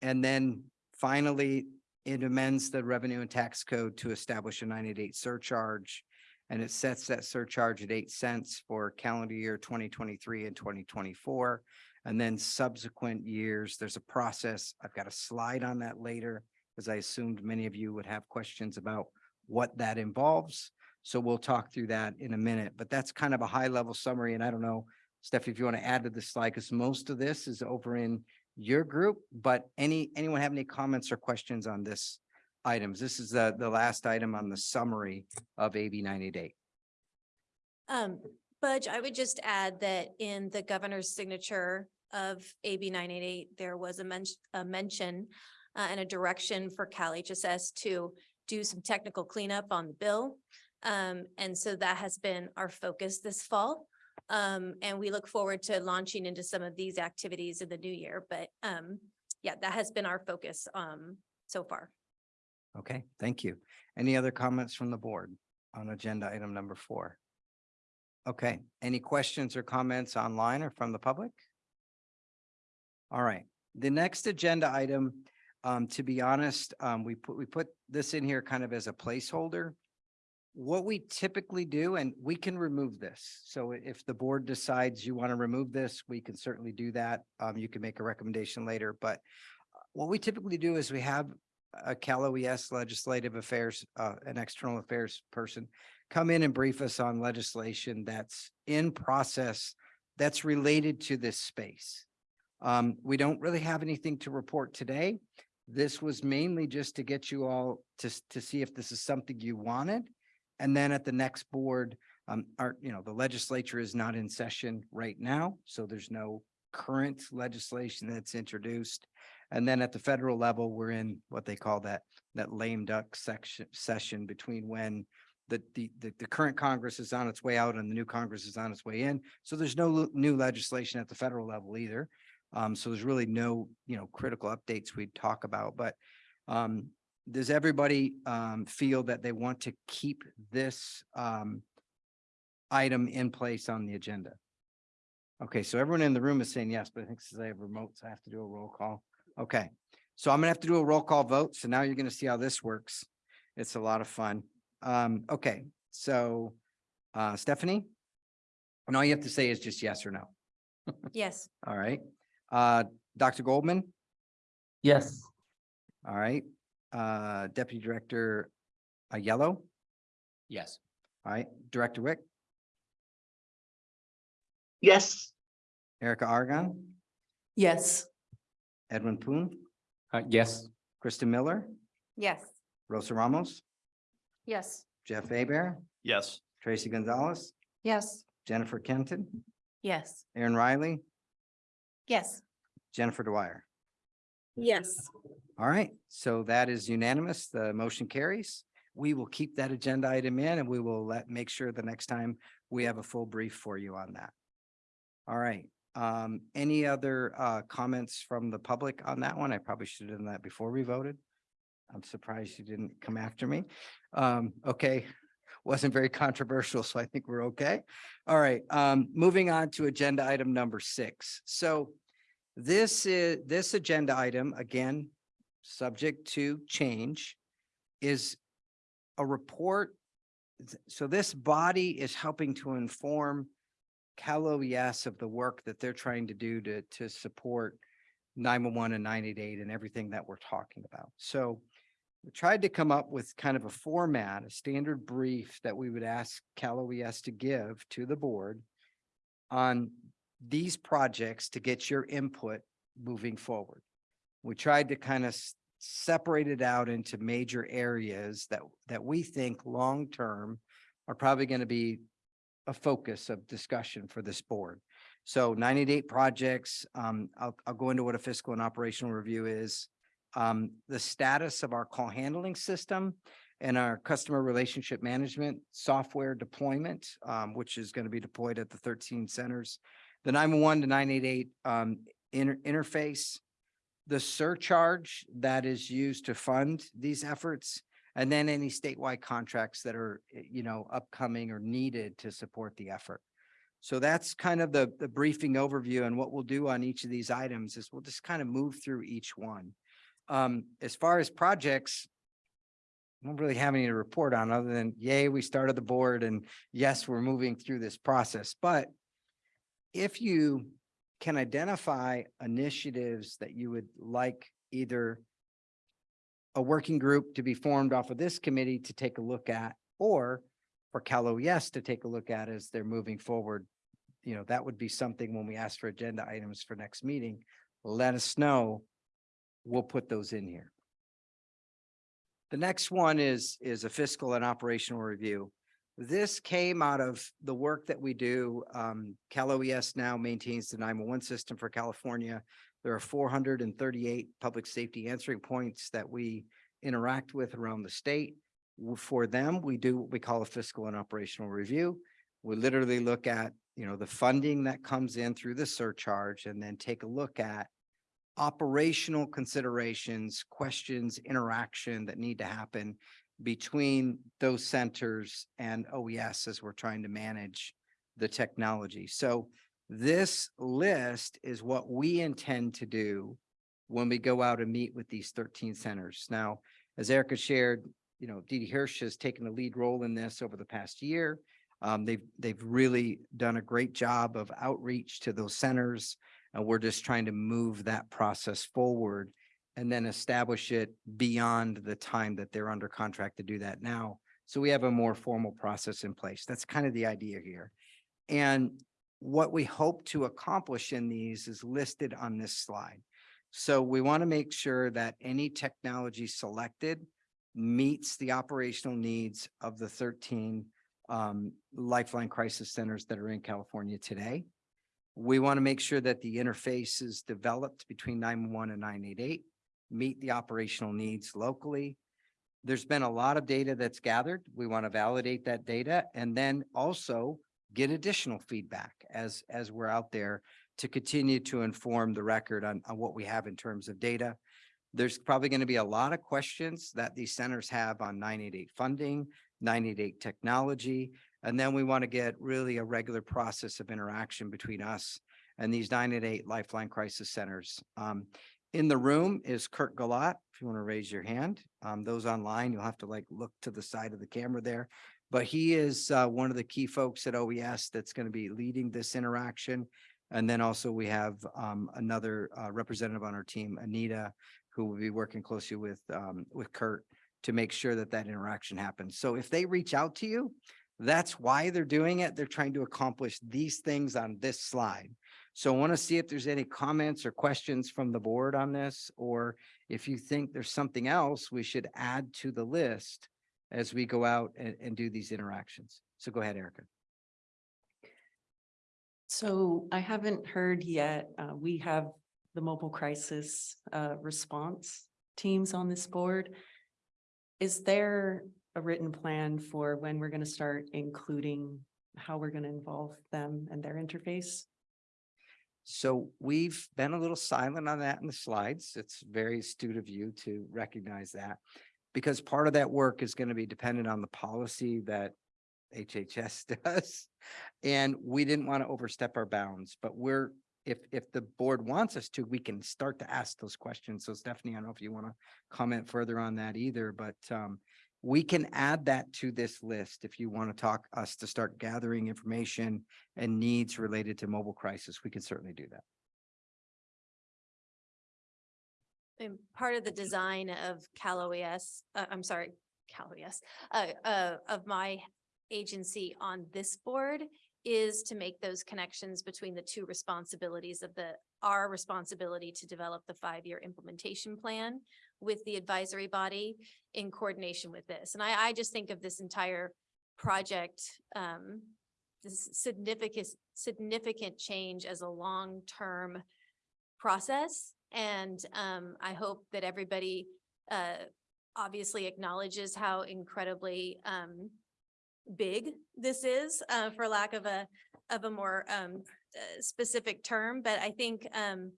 S1: And then finally, it amends the revenue and tax code to establish a nine eight eight surcharge. And it sets that surcharge at eight cents for calendar year twenty twenty-three and twenty twenty-four. And then subsequent years, there's a process. I've got a slide on that later, because I assumed many of you would have questions about what that involves. So we'll talk through that in a minute, but that's kind of a high level summary. And I don't know, Steph, if you want to add to the slide, because most of this is over in your group, but any, anyone have any comments or questions on this items? This is the, the last item on the summary of AB nine eight eight.
S5: Um, Budge, I would just add that in the governor's signature of AB nine eight eight, there was a mention, a mention uh, and a direction for Cal HHS to do some technical cleanup on the bill. Um, and so that has been our focus this fall. Um, and we look forward to launching into some of these activities in the new year, but, um, yeah, that has been our focus, um, so far.
S1: Okay, thank you. Any other comments from the board on agenda item number four? Okay, any questions or comments online or from the public? All right, the next agenda item, um, to be honest, um, we put, we put this in here kind of as a placeholder. What we typically do, and we can remove this. So if the board decides you want to remove this, we can certainly do that. Um, you can make a recommendation later, but uh, what we typically do is we have a Cal OES Legislative Affairs, uh, an external affairs person come in and brief us on legislation that's in process that's related to this space. Um, we don't really have anything to report today. This was mainly just to get you all to, to see if this is something you wanted. And then at the next board, um, our, you know, the legislature is not in session right now, so there's no current legislation that's introduced. And then at the federal level, we're in what they call that, that lame duck section, session between when the, the, the, the current Congress is on its way out and the new Congress is on its way in. So there's no new legislation at the federal level either. Um, so there's really no, you know, critical updates we'd talk about, but, um, does everybody, um, feel that they want to keep this, um, item in place on the agenda? Okay, so everyone in the room is saying yes, but I think since I have remotes, I have to do a roll call. Okay, so I'm gonna have to do a roll call vote. So now you're gonna see how this works. It's a lot of fun. Um, okay, so, uh, Stephanie? And all you have to say is just yes or no.
S5: Yes.
S1: All right. Uh, Dr. Goldman,
S6: Yes.
S1: All right, uh, Deputy Director uh, Yellow,
S7: Yes.
S1: all right, Director Wick,
S8: Yes,
S1: Erica Aragon,
S9: Yes.
S1: Edwin Poon,
S10: Uh, yes.
S1: Kristen Miller,
S11: Yes.
S1: Rosa Ramos,
S12: Yes.
S1: Jeff Abear,
S13: Yes.
S1: Tracy Gonzalez,
S12: Yes.
S1: Jennifer Kenton,
S15: Yes.
S1: Erin Riley,
S11: Yes.
S1: Jennifer Dwyer.
S17: Yes.
S1: All right, so that is unanimous. The motion carries. We will keep that agenda item in and we will let, make sure the next time we have a full brief for you on that. All right, um, any other uh comments from the public on that one? I probably should have done that before we voted. I'm surprised you didn't come after me. Um, okay, wasn't very controversial, so I think we're okay. All right, um, moving on to agenda item number six. So this is, this agenda item, again, subject to change, is a report. So this body is helping to inform Cal OES of the work that they're trying to do to, to support nine-one-one and nine-eight-eight and everything that we're talking about. So we tried to come up with kind of a format, a standard brief that we would ask Cal OES to give to the board on these projects to get your input moving forward. We tried to kind of separate it out into major areas that, that we think long-term are probably going to be a focus of discussion for this board. So ninety-eight projects, um, I'll, I'll go into what a fiscal and operational review is. Um, the status of our call handling system and our customer relationship management software deployment, um, which is going to be deployed at the thirteen centers. The nine-one-one to nine-eight-eight, um, inter- interface, the surcharge that is used to fund these efforts, and then any statewide contracts that are, eh, you know, upcoming or needed to support the effort. So that's kind of the, the briefing overview and what we'll do on each of these items is we'll just kind of move through each one. Um, as far as projects, I don't really have any to report on other than yay, we started the board and yes, we're moving through this process, but if you can identify initiatives that you would like either a working group to be formed off of this committee to take a look at, or for Cal OES to take a look at as they're moving forward. You know, that would be something when we ask for agenda items for next meeting, let us know. We'll put those in here. The next one is, is a fiscal and operational review. This came out of the work that we do. Um, Cal OES now maintains the nine-one-one system for California. There are four hundred and thirty-eight public safety answering points that we interact with around the state. For them, we do what we call a fiscal and operational review. We literally look at, you know, the funding that comes in through the surcharge and then take a look at operational considerations, questions, interaction that need to happen between those centers and OES as we're trying to manage the technology. So this list is what we intend to do when we go out and meet with these thirteen centers. Now, as Erica shared, you know, Didi Hirsch has taken a lead role in this over the past year. Um, they've, they've really done a great job of outreach to those centers. And we're just trying to move that process forward and then establish it beyond the time that they're under contract to do that now. So we have a more formal process in place. That's kind of the idea here. And what we hope to accomplish in these is listed on this slide. So we want to make sure that any technology selected meets the operational needs of the thirteen um, Lifeline Crisis Centers that are in California today. We want to make sure that the interface is developed between nine-one-one and nine-eight-eight, meet the operational needs locally. There's been a lot of data that's gathered. We want to validate that data and then also get additional feedback as, as we're out there to continue to inform the record on, on what we have in terms of data. There's probably going to be a lot of questions that these centers have on nine eight eight funding, nine eight eight technology. And then we want to get really a regular process of interaction between us and these nine eight eight Lifeline Crisis Centers. Um, in the room is Kurt Galat, if you want to raise your hand. Um, those online, you'll have to like look to the side of the camera there. But he is uh, one of the key folks at OES that's going to be leading this interaction. And then also we have um, another uh, representative on our team, Anita, who will be working closely with, um, with Kurt to make sure that that interaction happens. So if they reach out to you, that's why they're doing it. They're trying to accomplish these things on this slide. So I want to see if there's any comments or questions from the board on this, or if you think there's something else we should add to the list as we go out and, and do these interactions. So go ahead, Erica.
S9: So I haven't heard yet, uh, we have the mobile crisis, uh, response teams on this board. Is there a written plan for when we're gonna start including how we're gonna involve them and their interface?
S1: So we've been a little silent on that in the slides. It's very astute of you to recognize that. Because part of that work is going to be dependent on the policy that HHS does. And we didn't want to overstep our bounds, but we're, if, if the board wants us to, we can start to ask those questions. So Stephanie, I don't know if you want to comment further on that either, but um, we can add that to this list if you want to talk us to start gathering information and needs related to mobile crisis. We can certainly do that.
S5: And part of the design of Cal OES, uh, I'm sorry, Cal OES, uh, uh, of my agency on this board is to make those connections between the two responsibilities of the, our responsibility to develop the five-year implementation plan with the advisory body in coordination with this. And I, I just think of this entire project, um, this significant, significant change as a long-term process. And um, I hope that everybody uh, obviously acknowledges how incredibly um, big this is, uh, for lack of a, of a more um, uh, specific term. But I think um,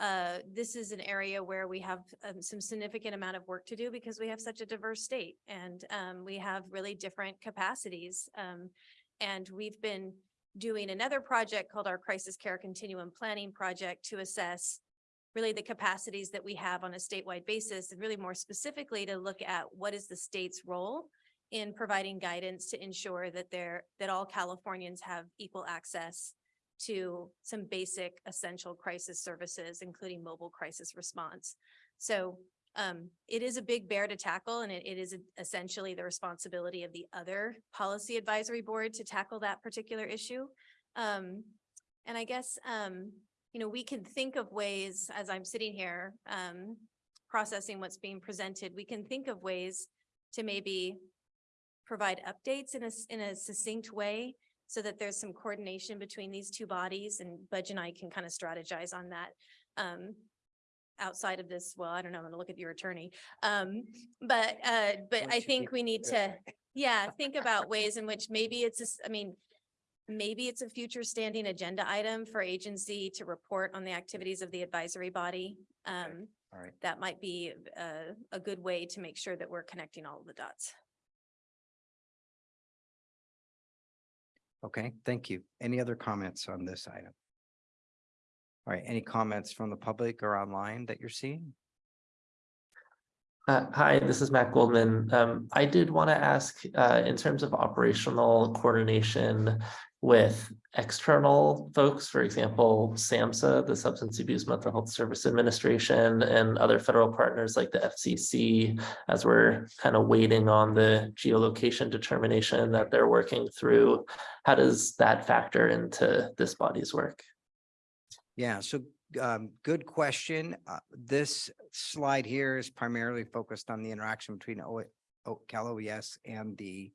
S5: uh, this is an area where we have um, some significant amount of work to do because we have such a diverse state and um, we have really different capacities. Um, and we've been doing another project called our Crisis Care Continuum Planning Project to assess really the capacities that we have on a statewide basis and really more specifically to look at what is the state's role in providing guidance to ensure that there, that all Californians have equal access to some basic essential crisis services, including mobile crisis response. So um, it is a big bear to tackle and it, it is essentially the responsibility of the other policy advisory board to tackle that particular issue. Um, and I guess, um, you know, we can think of ways, as I'm sitting here, um, processing what's being presented, we can think of ways to maybe provide updates in a, in a succinct way so that there's some coordination between these two bodies and Budge and I can kind of strategize on that. Um, outside of this, well, I don't know, I'm gonna look at your attorney. Um, but, uh, but I think we need to, yeah, think about ways in which maybe it's, a s- I mean, maybe it's a future standing agenda item for agency to report on the activities of the advisory body. Um,
S1: All right.
S5: that might be a, a good way to make sure that we're connecting all of the dots.
S1: Okay, thank you. Any other comments on this item? All right, any comments from the public or online that you're seeing?
S6: Uh, hi, this is Matt Goldman. Um, I did want to ask, uh, in terms of operational coordination with external folks, for example, SAMHSA, the Substance Abuse Mental Health Service Administration, and other federal partners like the FCC, as we're kind of waiting on the geolocation determination that they're working through. How does that factor into this body's work?
S1: Yeah, so um, good question. Uh, this slide here is primarily focused on the interaction between O, O, Cal OES and the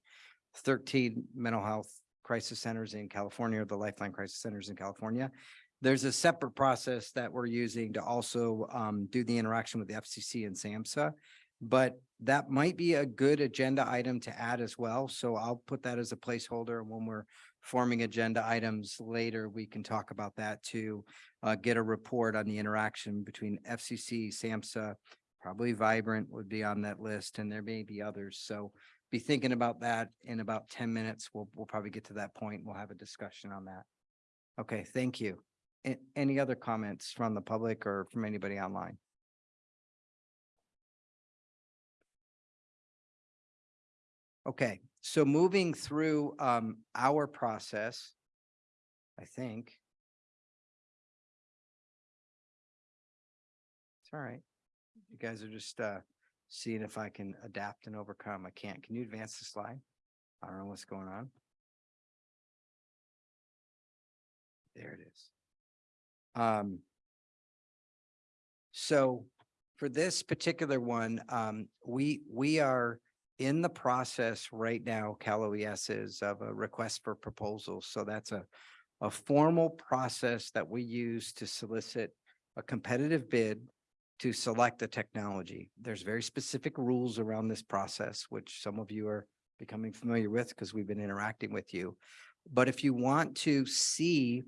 S1: thirteen mental health crisis centers in California, or the Lifeline Crisis Centers in California. There's a separate process that we're using to also um, do the interaction with the FCC and SAMHSA. But that might be a good agenda item to add as well. So I'll put that as a placeholder. and When we're forming agenda items later, we can talk about that too uh, get a report on the interaction between FCC, SAMHSA, probably Vibrant would be on that list, and there may be others. So be thinking about that in about ten minutes. We'll, we'll probably get to that point. We'll have a discussion on that. Okay, thank you. A- any other comments from the public or from anybody online? Okay, so moving through um, our process, I think. It's all right. You guys are just uh seeing if I can adapt and overcome. I can't. Can you advance the slide? I don't know what's going on. There it is. Um. So for this particular one, um, we, we are in the process right now, Cal OES is of a request for proposals. So that's a, a formal process that we use to solicit a competitive bid to select the technology. There's very specific rules around this process, which some of you are becoming familiar with because we've been interacting with you. But if you want to see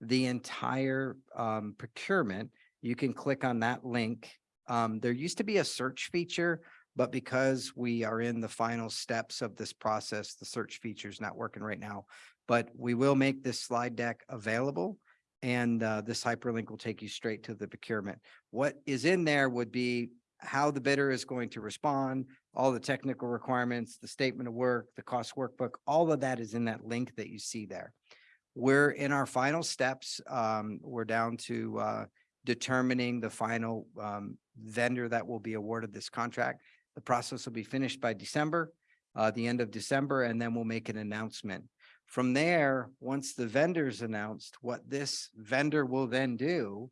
S1: the entire um, procurement, you can click on that link. Um, there used to be a search feature, but because we are in the final steps of this process, the search feature is not working right now. But we will make this slide deck available and uh, this hyperlink will take you straight to the procurement. What is in there would be how the bidder is going to respond, all the technical requirements, the statement of work, the cost workbook, all of that is in that link that you see there. We're in our final steps. Um, we're down to uh, determining the final um, vendor that will be awarded this contract. The process will be finished by December, uh, the end of December, and then we'll make an announcement. From there, once the vendor's announced, what this vendor will then do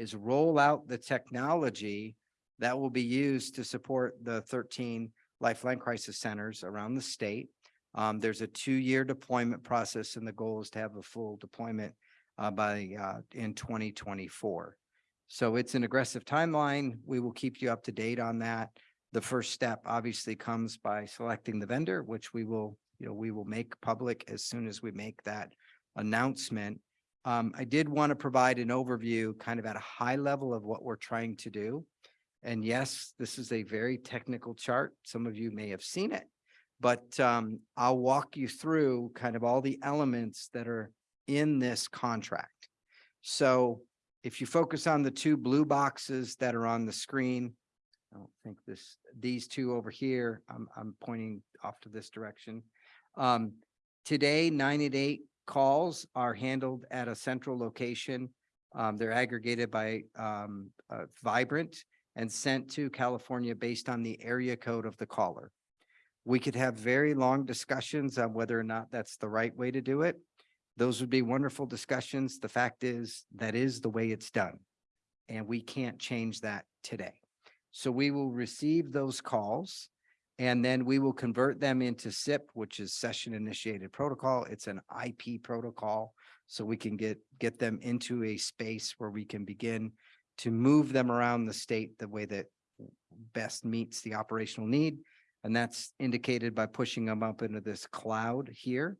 S1: is roll out the technology that will be used to support the thirteen Lifeline Crisis Centers around the state. Um, there's a two-year deployment process and the goal is to have a full deployment uh, by, uh, in twenty twenty-four. So it's an aggressive timeline. We will keep you up to date on that. The first step obviously comes by selecting the vendor, which we will, you know, we will make public as soon as we make that announcement. Um, I did want to provide an overview kind of at a high level of what we're trying to do. And yes, this is a very technical chart. Some of you may have seen it. But um, I'll walk you through kind of all the elements that are in this contract. So if you focus on the two blue boxes that are on the screen, I don't think this, these two over here, I'm, I'm pointing off to this direction. Um, today, nine eight eight calls are handled at a central location. Um, they're aggregated by, um, uh, Vibrant and sent to California based on the area code of the caller. We could have very long discussions on whether or not that's the right way to do it. Those would be wonderful discussions. The fact is, that is the way it's done. And we can't change that today. So we will receive those calls and then we will convert them into SIP, which is session initiated protocol. It's an IP protocol. So we can get, get them into a space where we can begin to move them around the state the way that best meets the operational need. And that's indicated by pushing them up into this cloud here.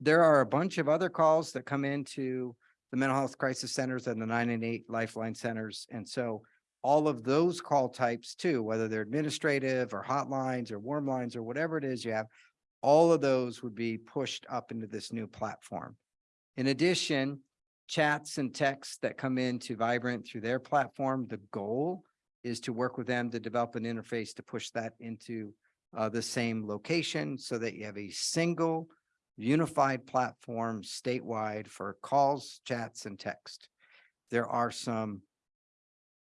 S1: There are a bunch of other calls that come into the mental health crisis centers and the nine and eight lifeline centers. And so all of those call types too, whether they're administrative or hotlines or warm lines or whatever it is you have, all of those would be pushed up into this new platform. In addition, chats and texts that come into Vibrant through their platform, the goal is to work with them to develop an interface to push that into uh, the same location so that you have a single unified platform statewide for calls, chats, and text. There are some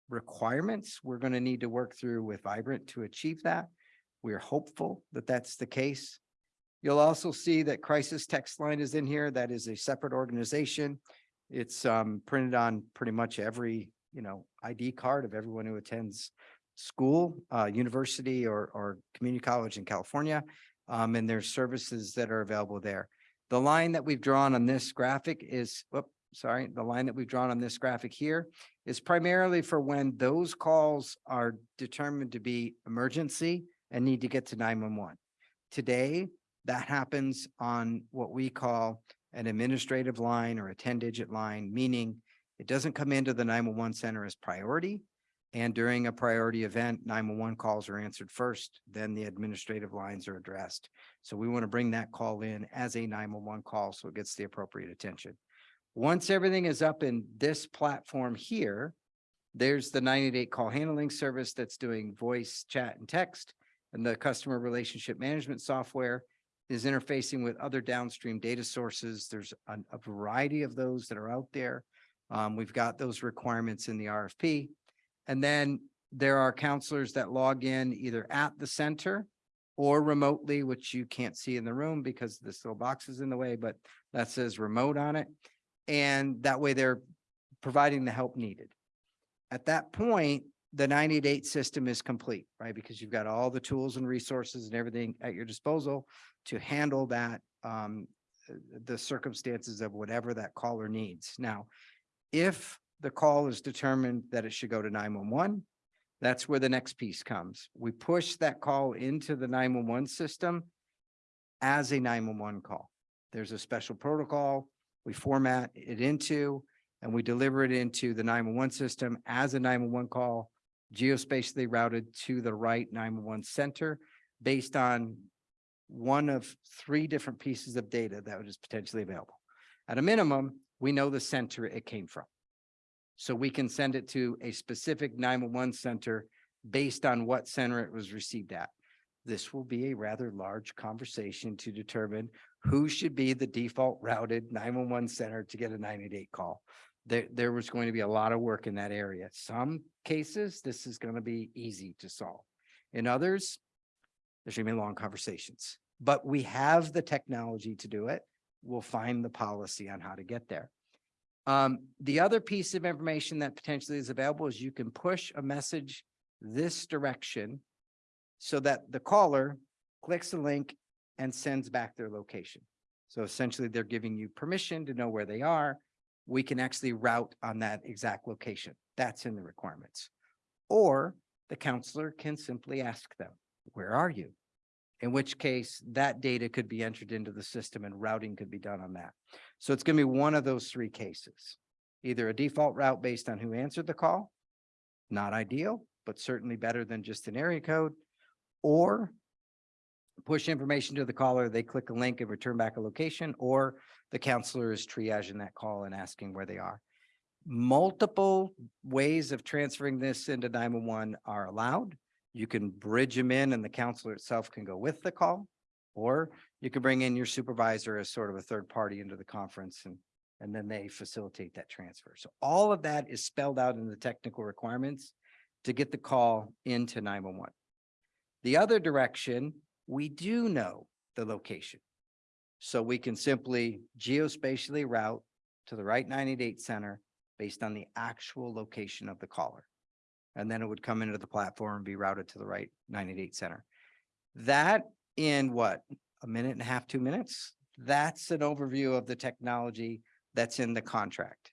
S1: requirements we're going to need to work through with Vibrant to achieve that. We're hopeful that that's the case. You'll also see that Crisis Text Line is in here. That is a separate organization. It's um, printed on pretty much every, you know, ID card of everyone who attends school, uh, university or, or community college in California. Um, and there's services that are available there. The line that we've drawn on this graphic is, whoop, sorry, the line that we've drawn on this graphic here is primarily for when those calls are determined to be emergency and need to get to nine one one. Today, that happens on what we call an administrative line or a ten-digit line, meaning it doesn't come into the nine one one center as priority. And during a priority event, nine one one calls are answered first, then the administrative lines are addressed. So we want to bring that call in as a nine one one call so it gets the appropriate attention. Once everything is up in this platform here, there's the ninety-eight call handling service that's doing voice, chat, and text. And the customer relationship management software is interfacing with other downstream data sources. There's a, a variety of those that are out there. Um, we've got those requirements in the RFP. And then there are counselors that log in either at the center or remotely, which you can't see in the room because this little box is in the way, but that says remote on it. And that way they're providing the help needed. At that point, the nine eight eight system is complete, right? Because you've got all the tools and resources and everything at your disposal to handle that, um, uh, the circumstances of whatever that caller needs. Now, if the call is determined that it should go to nine one one, that's where the next piece comes. We push that call into the nine one one system as a nine one one call. There's a special protocol we format it into, and we deliver it into the nine one one system as a nine one one call, geospatially routed to the right nine one one center based on one of three different pieces of data that is potentially available. At a minimum, we know the center it came from. So we can send it to a specific nine one one center based on what center it was received at. This will be a rather large conversation to determine who should be the default routed nine one one center to get a nine eight eight call. There, there was going to be a lot of work in that area. Some cases, this is going to be easy to solve. In others, there's gonna be long conversations, but we have the technology to do it. We'll find the policy on how to get there. Um, the other piece of information that potentially is available is you can push a message this direction so that the caller clicks the link and sends back their location. So essentially, they're giving you permission to know where they are. We can actually route on that exact location. That's in the requirements. Or the counselor can simply ask them, where are you? In which case, that data could be entered into the system and routing could be done on that. So it's gonna be one of those three cases. Either a default route based on who answered the call, not ideal, but certainly better than just an area code, or push information to the caller, they click a link and return back a location, or the counselor is triaging that call and asking where they are. Multiple ways of transferring this into nine one one are allowed. You can bridge them in and the counselor itself can go with the call. Or you can bring in your supervisor as sort of a third party into the conference and, and then they facilitate that transfer. So all of that is spelled out in the technical requirements to get the call into nine one one. The other direction, we do know the location. So we can simply geospatially route to the right nine eight eight center based on the actual location of the caller. And then it would come into the platform and be routed to the right nine eight eight center. That in what, a minute and a half, two minutes? That's an overview of the technology that's in the contract.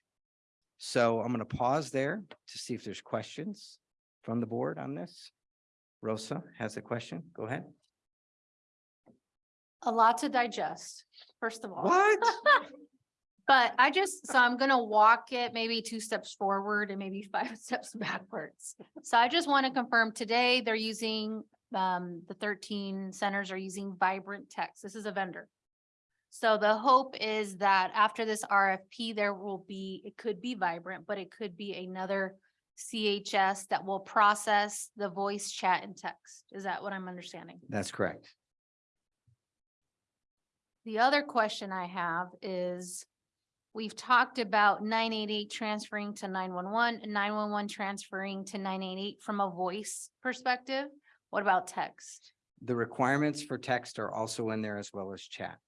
S1: So I'm going to pause there to see if there's questions from the board on this. Rosa has a question. Go ahead.
S12: A lot to digest, first of all.
S1: What?
S12: But I just, so I'm gonna walk it maybe two steps forward and maybe five steps backwards. So I just want to confirm today they're using, um, the thirteen centers are using Vibrant Text. This is a vendor. So the hope is that after this RFP, there will be, it could be Vibrant, but it could be another CHS that will process the voice, chat and text. Is that what I'm understanding?
S1: That's correct.
S12: The other question I have is, we've talked about nine eight eight transferring to nine one one and nine one one transferring to nine eight eight from a voice perspective. What about text?
S1: The requirements for text are also in there as well as chat.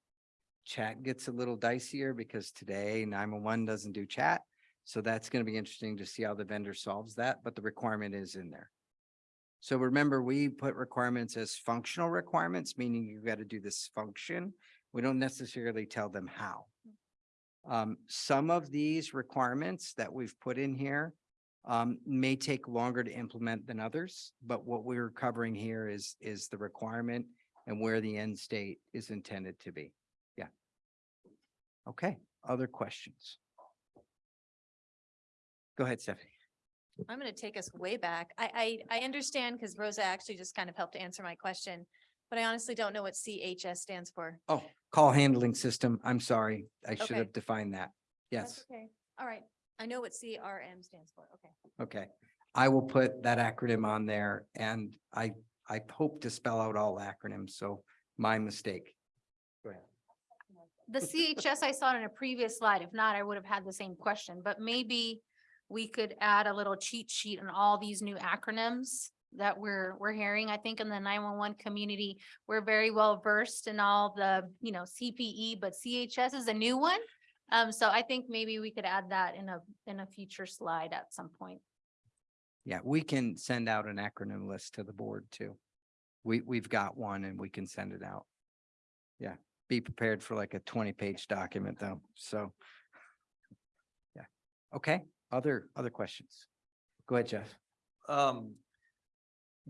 S1: Chat gets a little dicier because today nine one one doesn't do chat. So that's going to be interesting to see how the vendor solves that, but the requirement is in there. So remember, we put requirements as functional requirements, meaning you've got to do this function. We don't necessarily tell them how. Um, some of these requirements that we've put in here um, may take longer to implement than others, but what we're covering here is, is the requirement and where the end state is intended to be. Yeah. Okay, other questions? Go ahead, Stephanie.
S5: I'm going to take us way back. I, I, I understand because Rosa actually just kind of helped answer my question, but I honestly don't know what CHS stands for.
S1: Oh, call handling system. I'm sorry. I should
S5: Okay.
S1: have defined that.
S5: That's
S1: Yes,
S5: Okay, all right. I know what CRM stands for. Okay.
S1: okay. I will put that acronym on there and I, I hope to spell out all acronyms, so my mistake. Go ahead.
S12: The CHS I saw it in a previous slide. If not, I would have had the same question, but maybe we could add a little cheat sheet on all these new acronyms that we're, we're hearing. I think in the nine-one-one community, we're very well versed in all the, you know, CPE, but CHS is a new one. Um, so I think maybe we could add that in a, in a future slide at some point.
S1: Yeah, we can send out an acronym list to the board too. We, we've got one and we can send it out. Yeah, be prepared for like a twenty page document though, so. Yeah, okay, other, other questions? Go ahead, Jeff.
S13: Um,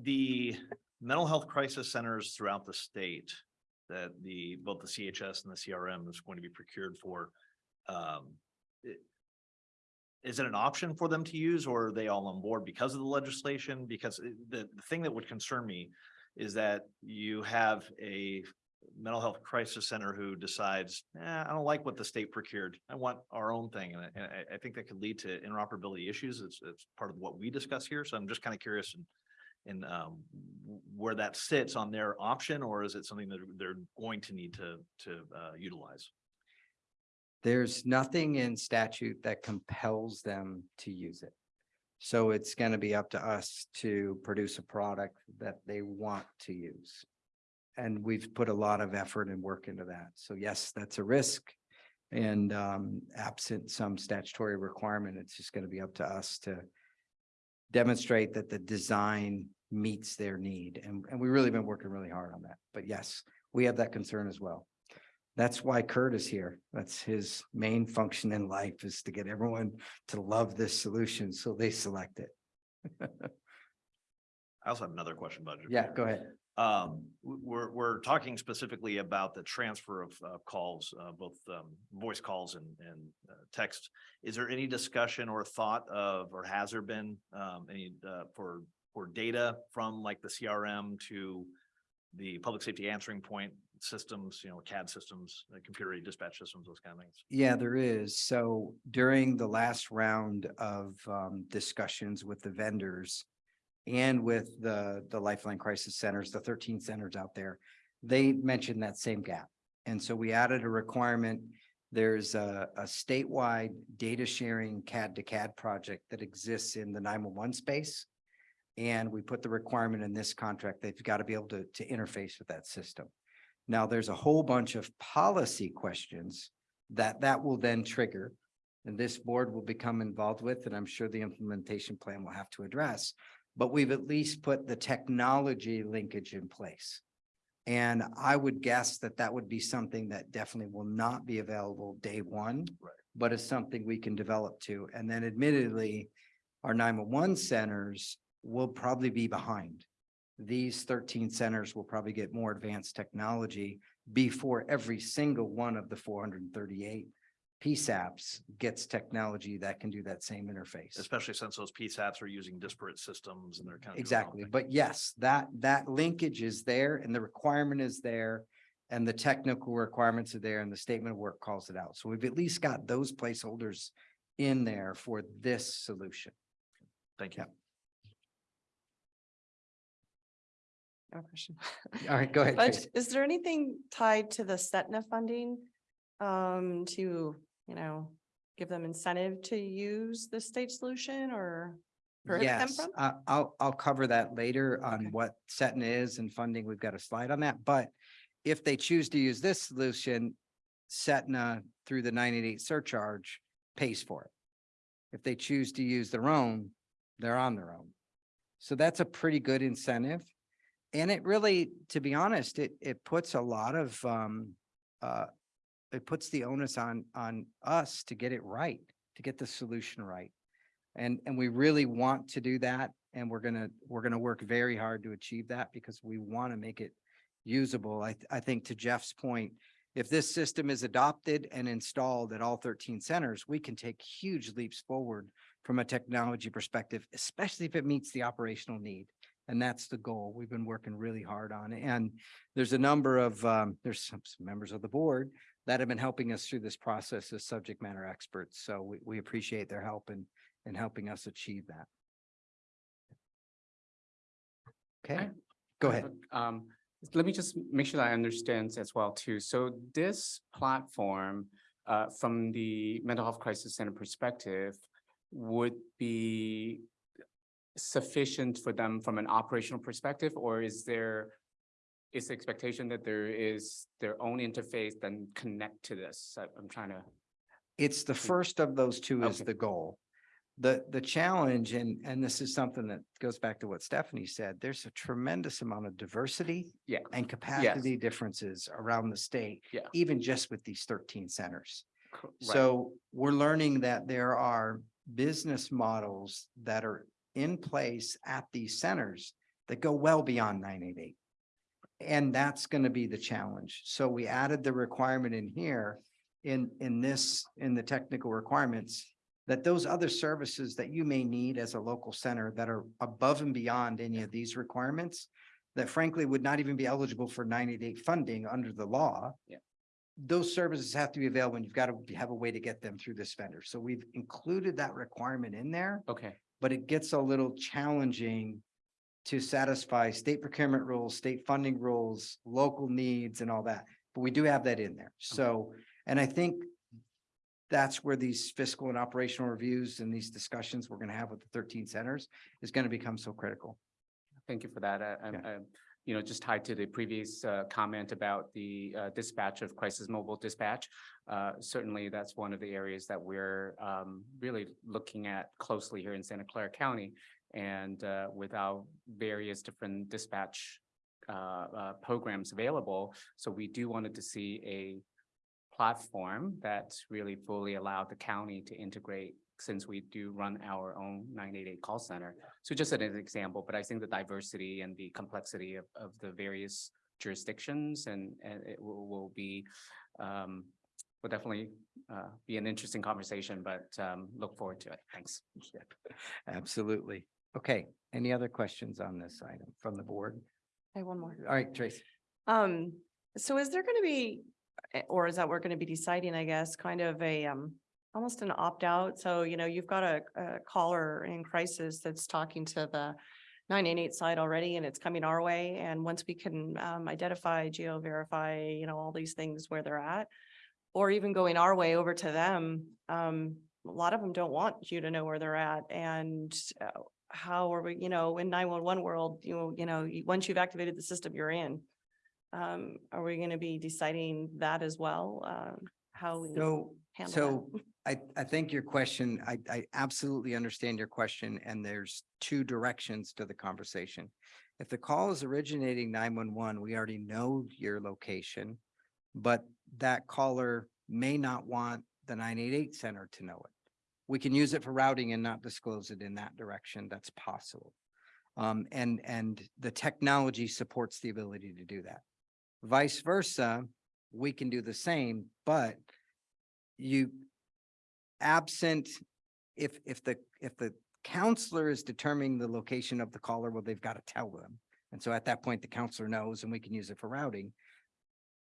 S13: the mental health crisis centers throughout the state that the, both the CHS and the CRM is going to be procured for. Um, it- is it an option for them to use or are they all on board because of the legislation? Because it- the, the thing that would concern me is that you have a mental health crisis center who decides, eh, I don't like what the state procured. I want our own thing. And I, and I think that could lead to interoperability issues. It's, it's part of what we discuss here. So I'm just kind of curious and and um, where that sits on their option, or is it something that they're going to need to, to uh, utilize?
S1: There's nothing in statute that compels them to use it. So it's gonna be up to us to produce a product that they want to use. And we've put a lot of effort and work into that. So yes, that's a risk. And um, absent some statutory requirement, it's just gonna be up to us to demonstrate that the design meets their need. And, and we've really been working really hard on that. But yes, we have that concern as well. That's why Kurt is here. That's his main function in life is to get everyone to love this solution, so they select it.
S13: I also have another question, Budge.
S1: Yeah, go ahead.
S13: Um, we're, we're talking specifically about the transfer of uh, calls, uh, both um, voice calls and, and uh, text. Is there any discussion or thought of, or has there been um, any uh, for, for data from like the CRM to the public safety answering point systems, you know, CAD systems, uh, computer dispatch systems, those kind of things?
S1: Yeah, there is. So during the last round of um discussions with the vendors and with the the Lifeline Crisis Centers, the thirteen centers out there, they mentioned that same gap. And so we added a requirement. There's a a statewide data sharing CAD to CAD project that exists in the nine-one-one space. And we put the requirement in this contract, they've got to be able to to interface with that system. Now, there's a whole bunch of policy questions that that will then trigger. And this board will become involved with, and I'm sure the implementation plan will have to address. But we've at least put the technology linkage in place. And I would guess that that would be something that definitely will not be available day one.
S13: Right.
S1: But is something we can develop to. And then admittedly, our nine-one-one centers will probably be behind these thirteen centers will probably get more advanced technology before every single one of the four hundred and thirty-eight PSAPs gets technology that can do that same interface.
S13: Especially since those PSAPs are using disparate systems and they're kind of. doing their own
S1: Exactly, but yes, that, that linkage is there and the requirement is there. And the technical requirements are there and the statement of work calls it out. So we've at least got those placeholders in there for this solution.
S13: Thank you.
S14: No question.
S1: All right, go ahead.
S14: But
S1: Tracy.
S14: is there anything tied to the Setna funding? Um, to, you know, give them incentive to use the state solution or?
S1: Yes,
S14: from?
S1: I, I'll, I'll cover that later on
S14: Okay.
S1: what Setna is and funding. We've got a slide on that, but if they choose to use this solution, Setna through the nine eight eight surcharge pays for it. If they choose to use their own, they're on their own. So that's a pretty good incentive. And it really, to be honest, it, it puts a lot of, um, uh, it puts the onus on, on us to get it right, to get the solution right. And, and we really want to do that. And we're gonna, we're gonna work very hard to achieve that because we want to make it usable. I, th- I think to Jeff's point, if this system is adopted and installed at all thirteen centers, we can take huge leaps forward from a technology perspective, especially if it meets the operational need. And that's the goal. We've been working really hard on it. And there's a number of, um, there's some, some members of the board that have been helping us through this process as subject matter experts. So we, we appreciate their help in, in helping us achieve that. Okay,
S10: I-
S1: go ahead.
S10: Um, let me just make sure that I understand as well too. So this platform, uh, from the mental health crisis center perspective, would be sufficient for them from an operational perspective, or is there is the expectation that there is their own interface then connect to this? I- I'm trying to,
S1: It's the first of those two is the goal. The, the challenge, and, and this is something that goes back to what Stephanie said, there's a tremendous amount of diversity
S10: yeah,
S1: and capacity differences around the state,
S10: yeah.
S1: even just with these thirteen centers.
S10: right.
S1: So we're learning that there are business models that are in place at these centers that go well beyond nine eight eight. And that's gonna be the challenge. So we added the requirement in here in, in this, in the technical requirements, that those other services that you may need as a local center that are above and beyond any of these requirements, that frankly would not even be eligible for nine eight eight funding under the law.
S10: Yeah.
S1: Those services have to be available and you've got to have a way to get them through this vendor. So we've included that requirement in there,
S10: Okay,
S1: but it gets a little challenging to satisfy state procurement rules, state funding rules, local needs and all that. But we do have that in there. So, and I think that's where these fiscal and operational reviews and these discussions we're going to have with the thirteen centers is going to become so critical.
S10: thank you for that. I- I'm,
S1: Yeah.
S10: I'm, you know, just tied to the previous uh, comment about the uh, dispatch of crisis mobile dispatch. Uh, Certainly, that's one of the areas that we're um, really looking at closely here in Santa Clara County. And uh, with our various different dispatch uh, uh, programs available. So we do wanted to see a platform that really fully allowed the county to integrate since we do run our own nine eight eight call center. So just as an example, but I think the diversity and the complexity of, of the various jurisdictions and, and it will, will be, um, will definitely, uh, be an interesting conversation, but, um, look forward to it. Thanks.
S1: Absolutely. Okay, any other questions on this item from the board?
S14: I have one more.
S1: All right, Tracy.
S14: Um, so is there gonna be, eh, or is that we're gonna be deciding, I guess, kind of a, um, almost an opt-out? So, you know, you've got a, a caller in crisis that's talking to the nine eight eight side already and it's coming our way. And once we can, um, identify, geo-verify, you know, all these things where they're at, or even going our way over to them, um, a lot of them don't want you to know where they're at and uh, how are we, you know, in nine one one world, you know, you know, once you've activated the system, you're in. Um, are we gonna be deciding that as well? Um, how we
S1: So,
S14: handle
S1: so
S14: that?
S1: I, I think your question, I, I absolutely understand your question and there's two directions to the conversation. If the call is originating nine one one, we already know your location, but that caller may not want the nine eight eight center to know it. We can use it for routing and not disclose it in that direction. That's possible. Um, and, and the technology supports the ability to do that. Vice versa, we can do the same, but you absent, if, if the, if the counselor is determining the location of the caller, well, they've got to tell them. And so at that point, the counselor knows and we can use it for routing.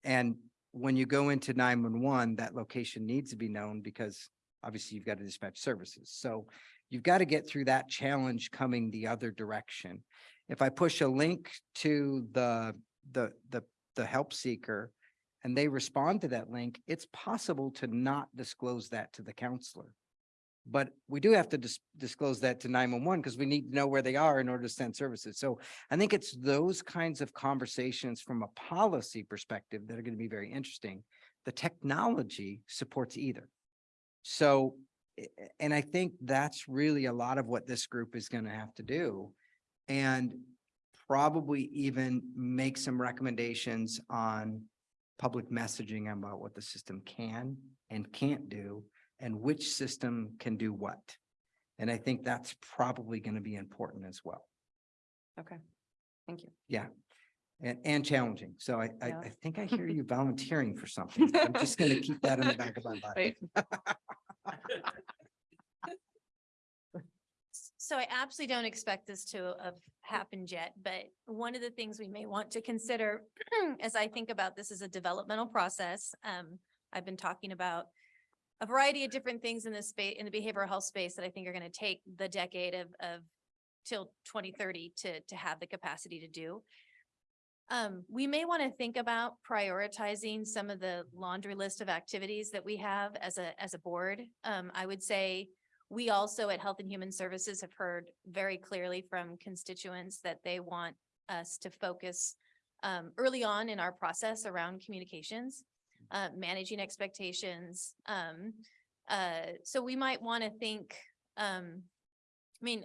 S1: And when you go into nine one one, that location needs to be known because obviously you've got to dispatch services. So you've got to get through that challenge coming the other direction. If I push a link to the, the, the, the help seeker and they respond to that link, it's possible to not disclose that to the counselor. But we do have to dis- disclose that to nine one one because we need to know where they are in order to send services. So I think it's those kinds of conversations from a policy perspective that are going to be very interesting. The technology supports either. So, and I think that's really a lot of what this group is going to have to do. And probably even make some recommendations on public messaging about what the system can and can't do and which system can do what. And I think that's probably going to be important as well.
S14: Okay, thank you.
S1: Yeah. And, and challenging. So I, I, I think I hear you volunteering for something. I'm just going to keep that in the back of my mind.
S5: So I absolutely don't expect this to have happened yet, but one of the things we may want to consider as I think about this is a developmental process. Um, I've been talking about a variety of different things in this space, in the behavioral health space that I think are going to take the decade of, of till twenty thirty to, to have the capacity to do. Um, we may want to think about prioritizing some of the laundry list of activities that we have as a, as a board. Um, I would say we also at Health and Human Services have heard very clearly from constituents that they want us to focus um, early on in our process around communications, uh, managing expectations. Um, uh, so we might want to think, um, I mean,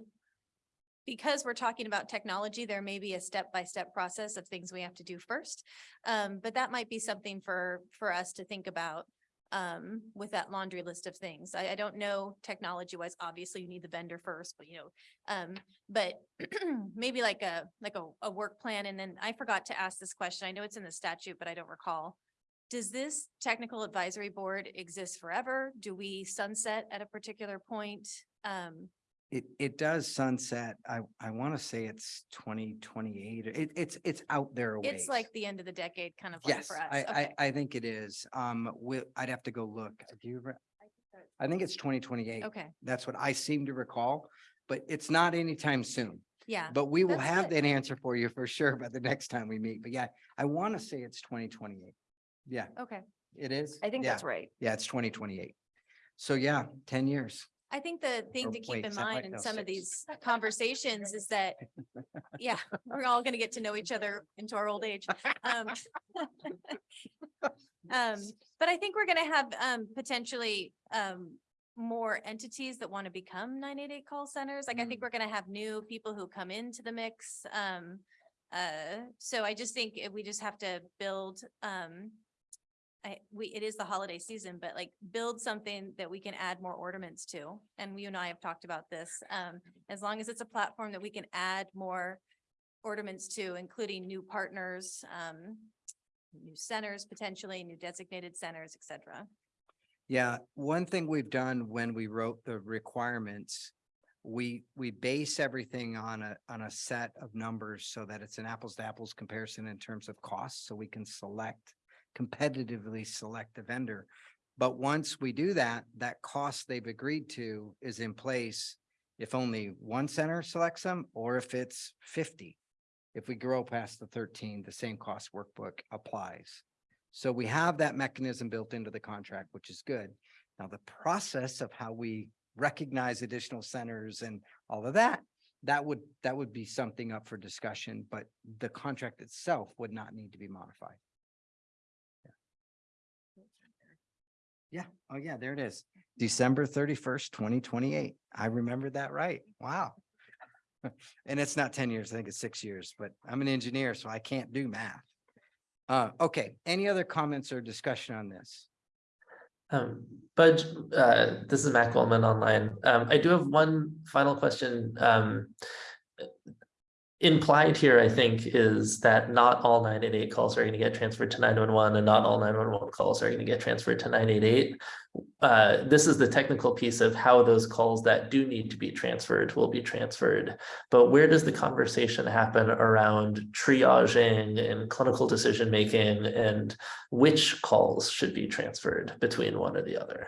S5: because we're talking about technology, there may be a step-by-step process of things we have to do first. Um, but that might be something for, for us to think about um, with that laundry list of things. I, I don't know technology wise, obviously you need the vendor first, but you know, um, but maybe like a, like a, a work plan. And then I forgot to ask this question. I know it's in the statute, but I don't recall. Does this technical advisory board exist forever? Do we sunset at a particular point? Um,
S1: It, it does sunset. I, I want to say it's twenty twenty-eight. It, it's, it's out there a ways.
S5: it's like the end of the decade kind of like
S1: Yes,
S5: for us.
S1: I, I,
S5: Okay.
S1: I think it is. Um, we, I'd have to go look. Do you? re- I think it's twenty twenty-eight.
S5: Okay,
S1: That's what I seem to recall, but it's not anytime soon.
S5: yeah.
S1: But we will
S5: That's
S1: have
S5: good.
S1: that answer for you for sure by the next time we meet. But yeah, I want to say it's twenty twenty-eight. Yeah,
S5: Okay.
S1: it is.
S3: I think
S1: Yeah.
S3: that's right.
S1: Yeah, it's twenty twenty-eight. So yeah, ten years.
S5: I think the thing to keep
S1: wait,
S5: in
S1: is that right?
S5: mind in
S1: No,
S5: some of these conversations is that, yeah, we're all gonna get to know each other into our old age. Um, um, but I think we're gonna have, um, potentially, um, more entities that want to become nine eight eight call centers. Like, I think we're gonna have new people who come into the mix. Um, uh, so I just think we just have to build, um, I, we, it is the holiday season, but like build something that we can add more ornaments to. And you and I have talked about this. Um, as long as it's a platform that we can add more ornaments to, including new partners, um, new centers potentially, new designated centers, et cetera.
S1: Yeah, one thing we've done when we wrote the requirements, we, we base everything on a, on a set of numbers so that it's an apples to apples comparison in terms of costs, so we can select, competitively select the vendor. But once we do that, that cost they've agreed to is in place if only one center selects them or if it's fifty. If we grow past the thirteen, the same cost workbook applies. So we have that mechanism built into the contract, which is good. Now, the process of how we recognize additional centers and all of that, that would, that would be something up for discussion, but the contract itself would not need to be modified. Yeah, oh yeah, there it is. December thirty-first, twenty twenty-eight. I remembered that right. Wow. And it's not ten years, I think it's six years, but I'm an engineer, so I can't do math. Uh, okay, any other comments or discussion on this?
S6: Um, Budge, uh, this is Matt Goldman online. Um, I do have one final question. Um. Implied here, I think, is that not all nine eight eight calls are gonna get transferred to nine one one and not all nine one one calls are gonna get transferred to nine eight eight. Uh, this is the technical piece of how those calls that do need to be transferred will be transferred. But where does the conversation happen around triaging and clinical decision making and which calls should be transferred between one or the other?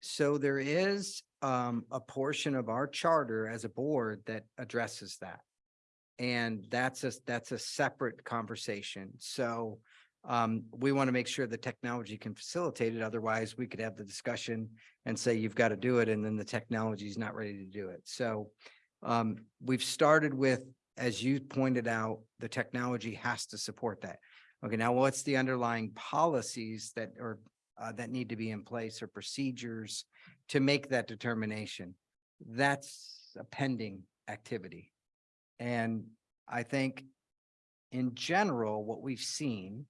S1: So there is um a portion of our charter as a board that addresses that. And that's a, that's a separate conversation. So um we want to make sure the technology can facilitate it. Otherwise, we could have the discussion and say you've got to do it, and then the technology is not ready to do it. So um we've started with, as you pointed out, the technology has to support that. Okay, now what's the underlying policies that are uh, that need to be in place or procedures to make that determination. That's a pending activity. And I think in general, what we've seen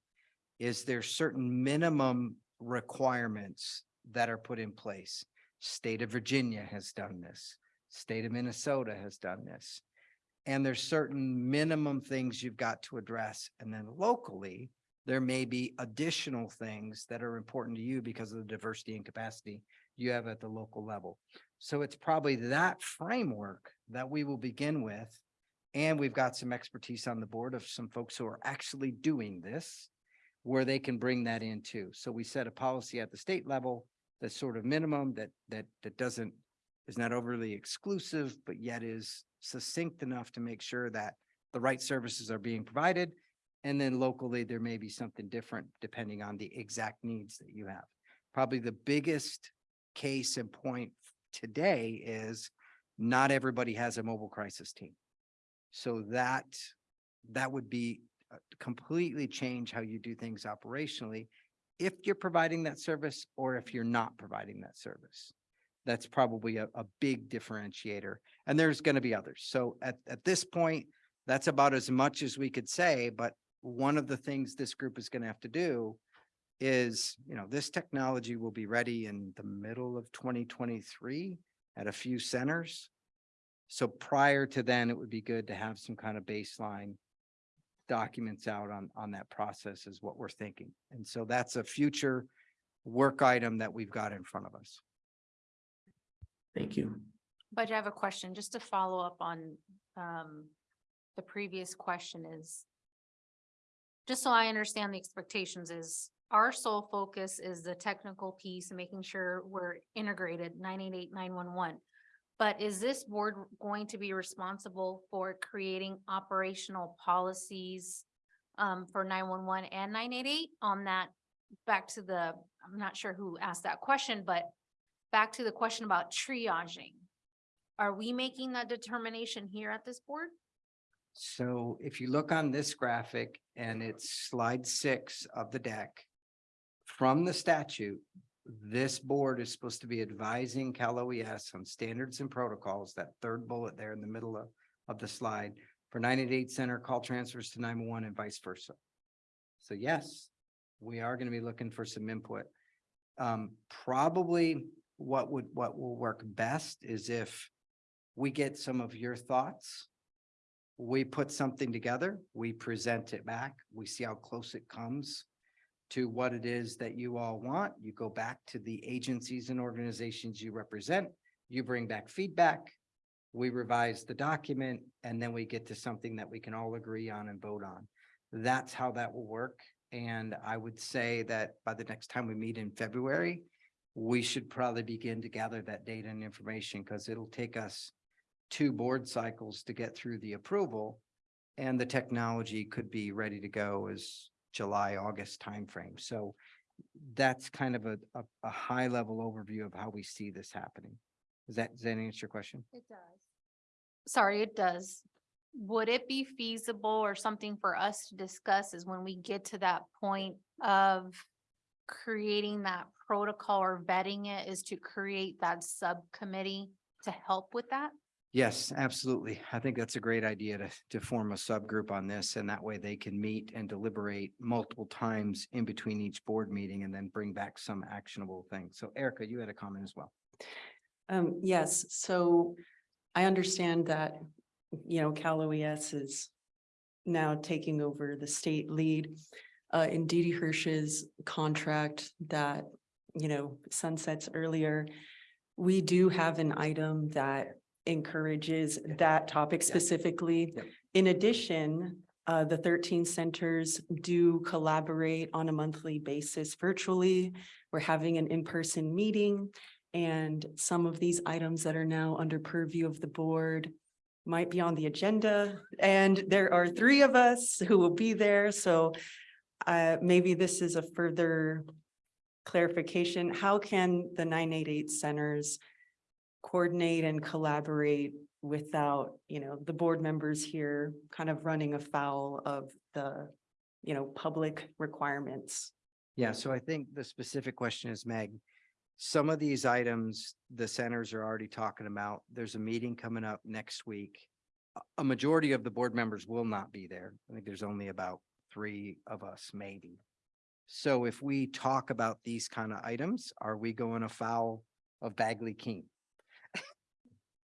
S1: is there's certain minimum requirements that are put in place. State of Virginia has done this. State of Minnesota has done this. And there's certain minimum things you've got to address. And then locally, there may be additional things that are important to you because of the diversity and capacity you have at the local level. So it's probably that framework that we will begin with. And we've got some expertise on the board of some folks who are actually doing this, where they can bring that in too. So we set a policy at the state level that's sort of minimum that, that, that doesn't, is not overly exclusive, but yet is succinct enough to make sure that the right services are being provided. And then locally, there may be something different depending on the exact needs that you have. Probably the biggest case and point today is not everybody has a mobile crisis team. So that, that would be uh, completely change how you do things operationally if you're providing that service or if you're not providing that service. That's probably a, a big differentiator. And there's going to be others. So at, at this point, that's about as much as we could say, but one of the things this group is going to have to do is, you know, this technology will be ready in the middle of twenty twenty-three at a few centers. So prior to then, it would be good to have some kind of baseline documents out on, on that process is what we're thinking. And so that's a future work item that we've got in front of us.
S6: Thank you.
S12: But I have a question just to follow up on um, the previous question is, just so I understand the expectations is our sole focus is the technical piece and making sure we're integrated 988, 911. But is this board going to be responsible for creating operational policies? Um, for nine one one and nine eight eight on that? Back to the, I'm not sure who asked that question, but back to the question about triaging. Are we making that determination here at this board?
S1: So if you look on this graphic and it's slide six of the deck. From the statute, this board is supposed to be advising Cal OES on standards and protocols, that third bullet there in the middle of, of the slide. For nine eight eight center call transfers to nine one one and vice versa. So yes, we are gonna be looking for some input. Um, probably what would, what will work best is if we get some of your thoughts we put something together, we present it back, we see how close it comes to what it is that you all want. You go back to the agencies and organizations you represent, you bring back feedback. We revise the document and then we get to something that we can all agree on and vote on. That's how that will work. And I would say that by the next time we meet in February, we should probably begin to gather that data and information because it'll take us two board cycles to get through the approval. And the technology could be ready to go as July, August timeframe. So that's kind of a, a, a high level overview of how we see this happening. Does that, does that answer your question?
S12: It does. Sorry, it does. Would it be feasible or something for us to discuss is when we get to that point of creating that protocol or vetting it is to create that subcommittee to help with that?
S1: Yes, absolutely. I think that's a great idea to, to form a subgroup on this and that way they can meet and deliberate multiple times in between each board meeting and then bring back some actionable things. So Erica, you had a comment as well.
S9: Um, yes, so I understand that, you know, Cal OES is now taking over the state lead. Uh, in Didi Hirsch's contract that, you know, sunsets earlier. We do have an item that encourages that topic specifically.
S1: Yep.
S9: In addition, uh, the thirteen centers do collaborate on a monthly basis virtually. We're having an in-person meeting. And some of these items that are now under purview of the board might be on the agenda. And there are three of us who will be there, so uh, maybe this is a further clarification. How can the nine eight eight centers coordinate and collaborate without, you know, the board members here kind of running afoul of the, you know, public requirements?
S1: Yeah, so I think the specific question is Meg. Some of these items, the centers are already talking about. There's a meeting coming up next week. A- majority of the board members will not be there. I think there's only about three of us, maybe. So if we talk about these kind of items, are we going afoul of Bagley Keene?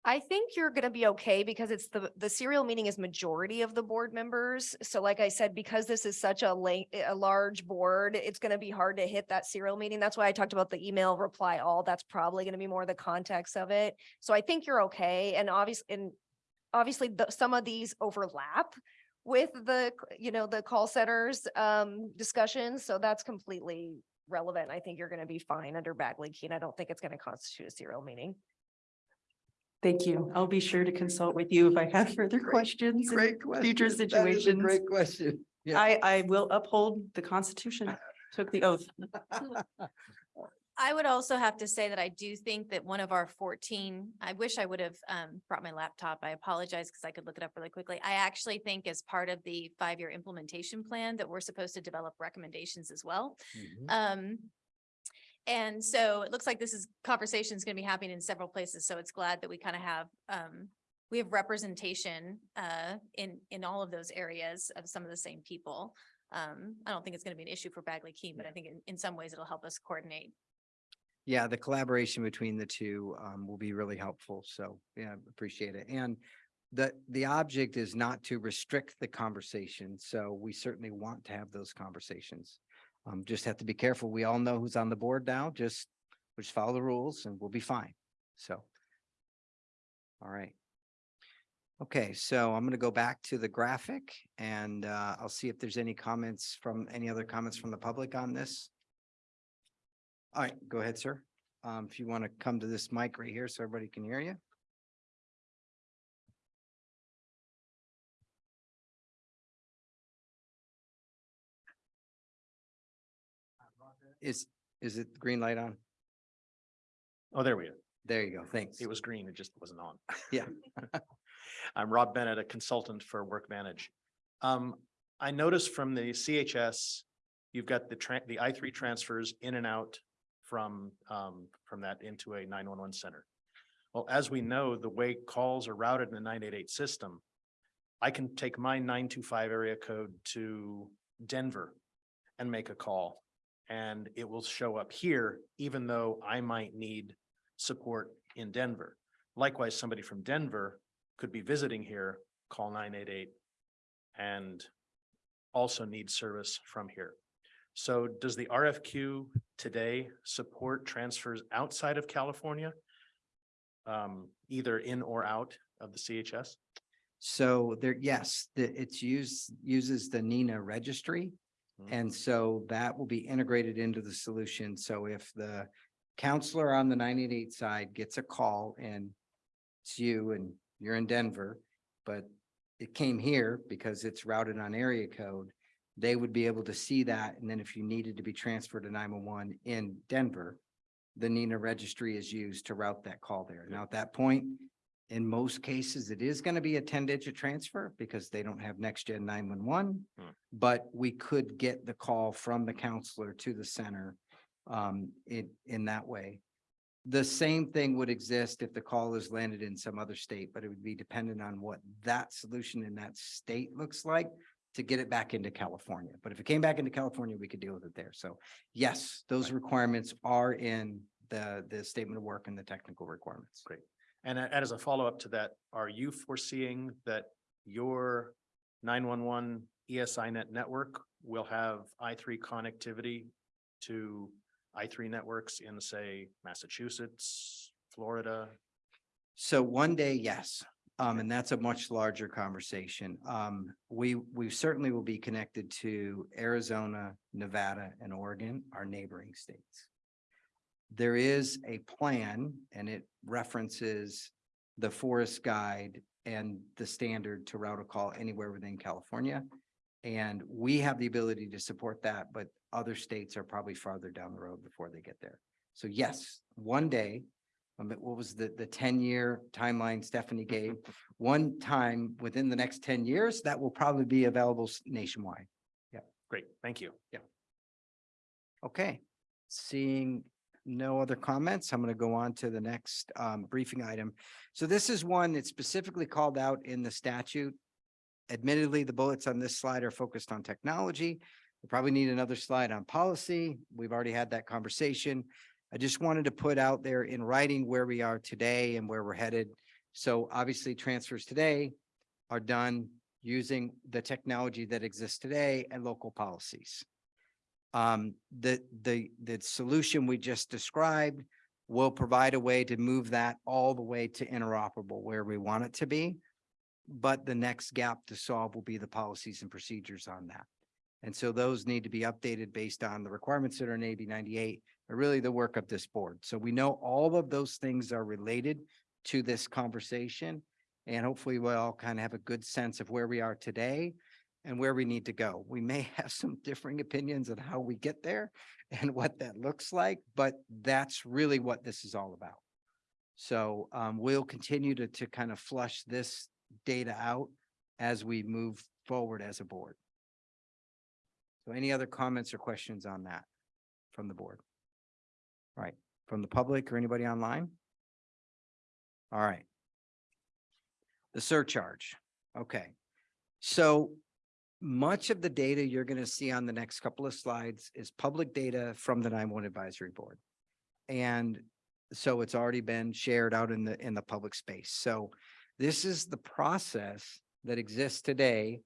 S3: I think you're gonna be okay because it's the, the serial meeting is majority of the board members. So like I said, because this is such a a large board, it's gonna be hard to hit that serial meeting. That's why I talked about the email reply all. That's probably gonna be more the context of it. So I think you're okay. And obviously, and obviously, the, some of these overlap with the, you know, the call centers, um, discussions. So that's completely relevant. I think you're gonna be fine under Bagley Keene. I don't think it's gonna constitute a serial meeting.
S9: Thank you. I'll be sure to consult with you if I have further questions. in Future situations.
S1: Great question. Yeah.
S9: I, I will uphold the Constitution, took the oath.
S5: I would also have to say that I do think that one of our fourteen, I wish I would have um brought my laptop. I apologize because I could look it up really quickly. I actually think as part of the five-year implementation plan that we're supposed to develop recommendations as well. Um, and so it looks like this is, conversation is going to be happening in several places. So it's glad that we kind of have, um, we have representation, uh, in, in all of those areas of some of the same people. Um, I don't think it's going to be an issue for Bagley Keene, but I think in, in some ways it'll help us coordinate.
S1: Yeah, the collaboration between the two um will be really helpful. So, yeah, appreciate it. And the the object is not to restrict the conversation. So we certainly want to have those conversations. Um, just have to be careful. We all know who's on the board now. Just, just follow the rules and we'll be fine. So. All right. Okay, so I'm gonna go back to the graphic and uh I'll see if there's any comments from, any other comments from the public on this. All right, go ahead, sir. Um, if you want to come to this mic right here so everybody can hear you. Is, is it green light on?
S18: Oh, there we go.
S1: There you go. Thanks.
S18: It was green, it just wasn't on.
S1: Yeah.
S18: I'm Rob Bennett, a consultant for WorkVantage. Um, I noticed from the CHS, you've got the tran the I three transfers in and out from, um, from that into a nine one one center. Well, as we know, the way calls are routed in the nine eight eight system, I can take my nine two five area code to Denver and make a call. And it will show up here, even though I might need support in Denver. Likewise, somebody from Denver could be visiting here, call nine eight eight and also need service from here. So does the RFQ today support transfers outside of California? Um, either in or out of the CHS?
S1: So there, yes, the, it's used, uses the NENA registry.
S18: Mhm.
S1: And so that will be integrated into the solution. So if the counselor on the nine eight eight side gets a call and it's you and you're in Denver, but it came here because it's routed on area code, they would be able to see that. And then if you needed to be transferred to nine one one in Denver, the NENA registry is used to route that call there. Now, at that point, in most cases, it is going to be a ten digit transfer because they don't have next gen nine one one.
S18: Hmm.
S1: But we could get the call from the counselor to the center um in in that way. The same thing would exist if the call is landed in some other state, but it would be dependent on what that solution in that state looks like to get it back into California. But if it came back into California, we could deal with it there. So yes, those requirements are in the the statement of work and the technical requirements.
S18: Great. And as a follow-up to that, are you foreseeing that your nine-one-one ESInet network will have I three connectivity to I three networks in, say, Massachusetts, Florida?
S1: So one day, yes, um, and that's a much larger conversation. Um, we, we certainly will be connected to Arizona, Nevada, and Oregon, our neighboring states. There is a plan and it references the forest guide and the standard to route a call anywhere within California. And we have the ability to support that, but other states are probably farther down the road before they get there. So yes, one day, um, what was the, the ten-year timeline Stephanie gave? One time within the next ten years, that will probably be available nationwide. Yeah.
S18: Great, thank you. Yeah.
S1: Okay, seeing no other comments, I'm going to go on to the next um briefing item. So this is one that's specifically called out in the statute. Admittedly, the bullets on this slide are focused on technology. We probably need another slide on policy. We've already had that conversation. I just wanted to put out there in writing where we are today and where we're headed. So obviously transfers today are done using the technology that exists today and local policies. Um, the, the, the solution we just described will provide a way to move that all the way to interoperable where we want it to be. But the next gap to solve will be the policies and procedures on that. And so those need to be updated based on the requirements that are in AB ninety-eight, but really the work of this board. So we know all of those things are related to this conversation. And hopefully we'll all kind of have a good sense of where we are today and where we need to go. We may have some differing opinions on how we get there and what that looks like, but that's really what this is all about. So um, we'll continue to, to kind of flush this data out as we move forward as a board. So any other comments or questions on that from the board? All right, from the public or anybody online? All right. The surcharge, okay. So much of the data you're gonna see on the next couple of slides is public data from the nine-one advisory board. And so it's already been shared out in the, in the public space. So this is the process that exists today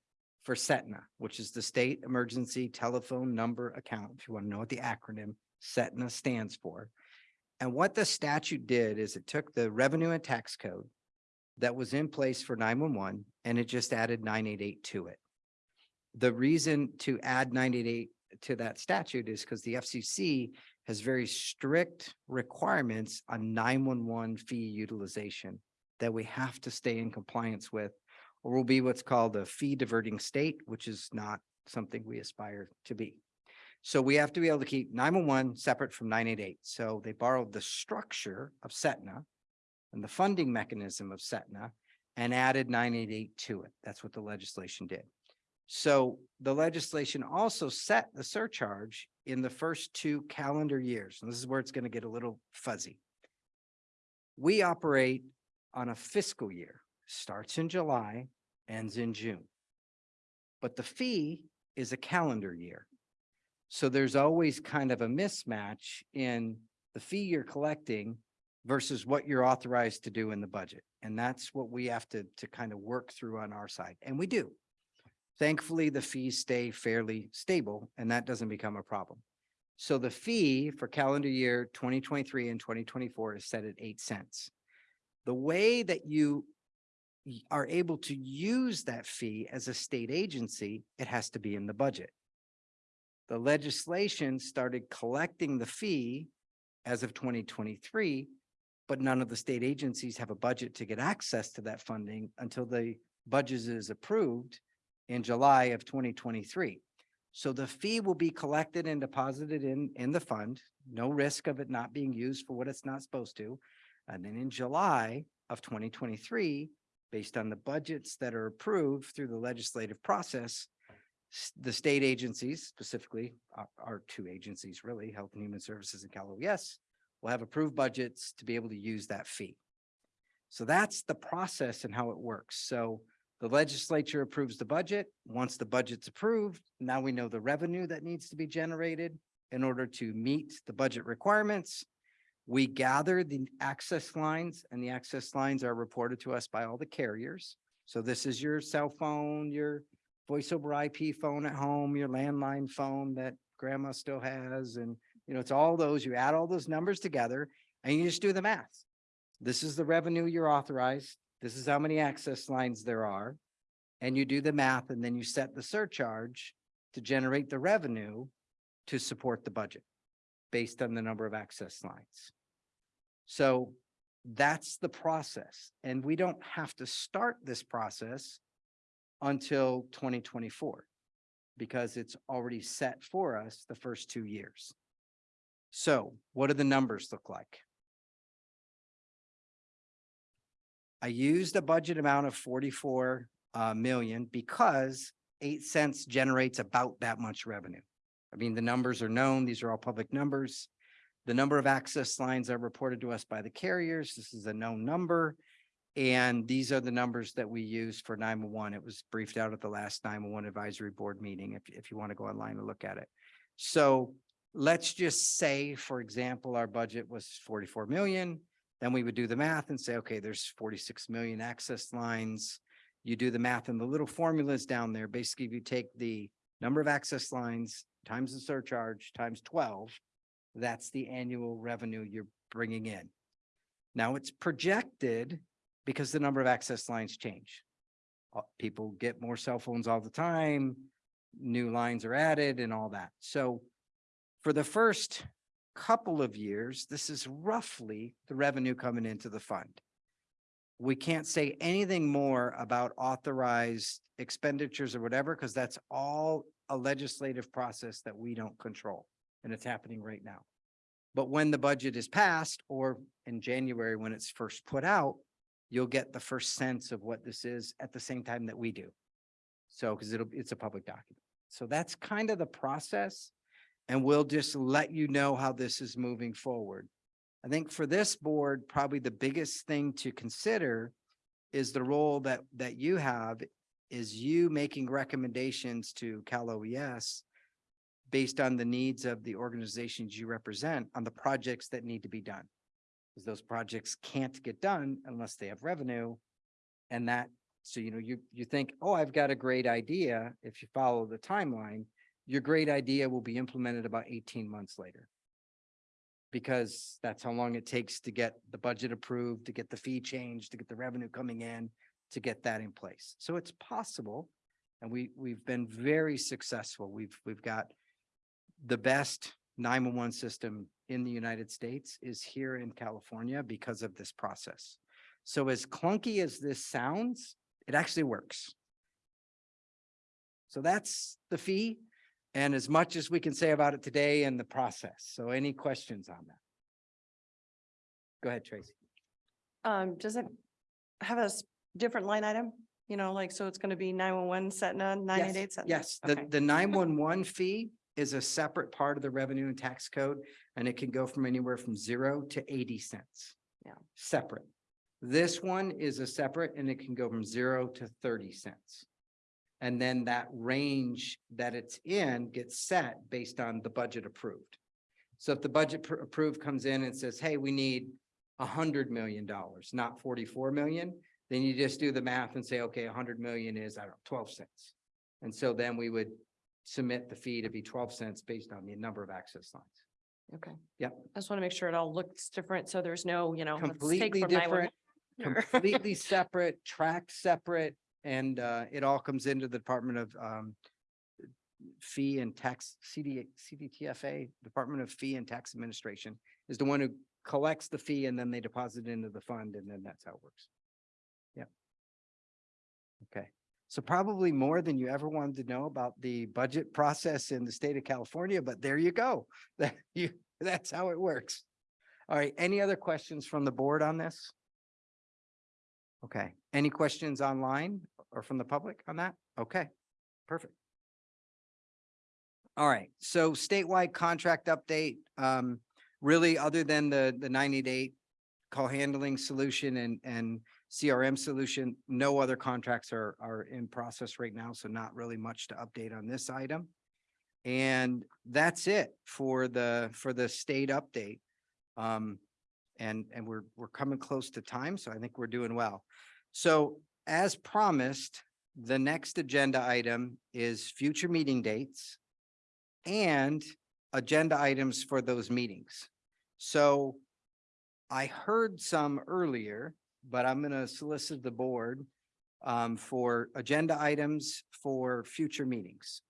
S1: for Setna, which is the State Emergency Telephone Number Account, if you want to know what the acronym Setna stands for. And what the statute did is it took the revenue and tax code that was in place for nine-one-one and it just added nine-eight-eight to it. The reason to add nine-eight-eight to that statute is because the FCC has very strict requirements on nine-one-one fee utilization that we have to stay in compliance with, or will be what's called a fee diverting state, which is not something we aspire to be. So we have to be able to keep nine-one-one separate from nine-eight-eight. So they borrowed the structure of Setna and the funding mechanism of Setna and added nine-eight-eight to it. That's what the legislation did. So the legislation also set the surcharge in the first two calendar years. And this is where it's going to get a little fuzzy. We operate on a fiscal year, starts in July, ends in June. But the fee is a calendar year. So there's always kind of a mismatch in the fee you're collecting versus what you're authorized to do in the budget. And that's what we have to, to kind of work through on our side. And we do. Thankfully, the fees stay fairly stable and that doesn't become a problem. So the fee for calendar year twenty twenty-three and twenty twenty-four is set at eight cents. The way that you are able to use that fee as a state agency, it has to be in the budget. The legislation started collecting the fee as of twenty twenty-three, but none of the state agencies have a budget to get access to that funding until the budget is approved in July of twenty twenty-three. So the fee will be collected and deposited in, in the fund, no risk of it not being used for what it's not supposed to. And then in July of twenty twenty-three, based on the budgets that are approved through the legislative process, the state agencies, specifically our, our two agencies, really, Health and Human Services and Cal OES, will have approved budgets to be able to use that fee. So that's the process and how it works. So the legislature approves the budget. Once the budget's approved, now we know the revenue that needs to be generated in order to meet the budget requirements. We gather the access lines and the access lines are reported to us by all the carriers. So this is your cell phone, your voice over IP phone at home, your landline phone that grandma still has. And, you know, it's all those, you add all those numbers together and you just do the math. This is the revenue you're authorized. This is how many access lines there are. And you do the math and then you set the surcharge to generate the revenue to support the budget based on the number of access lines. So that's the process. And we don't have to start this process until twenty twenty-four because it's already set for us the first two years. So what do the numbers look like? I used a budget amount of forty-four uh, million because eight cents generates about that much revenue. I mean, the numbers are known. These are all public numbers. The number of access lines are reported to us by the carriers. This is a known number. And these are the numbers that we use for nine-one-one. It was briefed out at the last nine-one-one advisory board meeting, if, if you want to go online and look at it. So let's just say, for example, our budget was forty-four million. Then we would do the math and say, okay, there's forty-six million access lines. You do the math and the little formulas down there. Basically, if you take the number of access lines times the surcharge times twelve, that's the annual revenue you're bringing in. Now it's projected because the number of access lines change. Uh, People get more cell phones all the time, new lines are added and all that. So for the first couple of years, this is roughly the revenue coming into the fund. We can't say anything more about authorized expenditures or whatever, because that's all a legislative process that we don't control. And it's happening right now. But when the budget is passed or in January, when it's first put out, you'll get the first sense of what this is at the same time that we do. So, because it'll, it's a public document. So that's kind of the process. And we'll just let you know how this is moving forward. I think for this board, probably the biggest thing to consider is the role that, that you have is you making recommendations to Cal OES based on the needs of the organizations you represent on the projects that need to be done. Because those projects can't get done unless they have revenue. And that, so you know, you, you think, oh, I've got a great idea. If you follow the timeline, your great idea will be implemented about eighteen months later. Because that's how long it takes to get the budget approved, to get the fee changed, to get the revenue coming in, to get that in place. So it's possible. And we, we've been very successful. We've, we've got the best nine-one-one system in the United States is here in California because of this process. So as clunky as this sounds, it actually works. So that's the fee and as much as we can say about it today and the process. So any questions on that? Go ahead, Tracy.
S14: Um, does it have a different line item? You know, like, so it's gonna be nine one one set nine eight eight set?
S1: Yes, the, the nine-one-one fee is a separate part of the revenue and tax code, and it can go from anywhere from zero to eighty cents.
S14: Yeah.
S1: Separate. This one is a separate and it can go from zero to thirty cents. And then that range that it's in gets set based on the budget approved. So if the budget approved comes in and says, hey, we need a hundred million dollars, not forty-four million, then you just do the math and say, okay, a hundred million is, I don't know, twelve cents. And so then we would submit the fee to be twelve cents based on the number of access lines.
S14: Okay.
S1: Yep.
S14: I just want to make sure it all looks different, so there's no, you know. let's take
S1: Completely different, completely separate, tracked separate, and uh, it all comes into the Department of um, Fee and Tax, CD, CDTFA, Department of Fee and Tax Administration is the one who collects the fee and then they deposit it into the fund and then that's how it works. Yep. Okay, so probably more than you ever wanted to know about the budget process in the state of California, but there you go. That you, that's how it works. All right, any other questions from the board on this? Okay, any questions online or from the public on that? Okay, perfect. All right, so statewide contract update, um, really other than the, the nine eight eight call handling solution and, and CRM solution, no other contracts are, are in process right now, so not really much to update on this item. And that's it for the, for the state update. Um, and, and we're, we're coming close to time, so I think we're doing well. So as promised, the next agenda item is future meeting dates and agenda items for those meetings. So I heard some earlier, but I'm gonna solicit the board um, for agenda items for future meetings.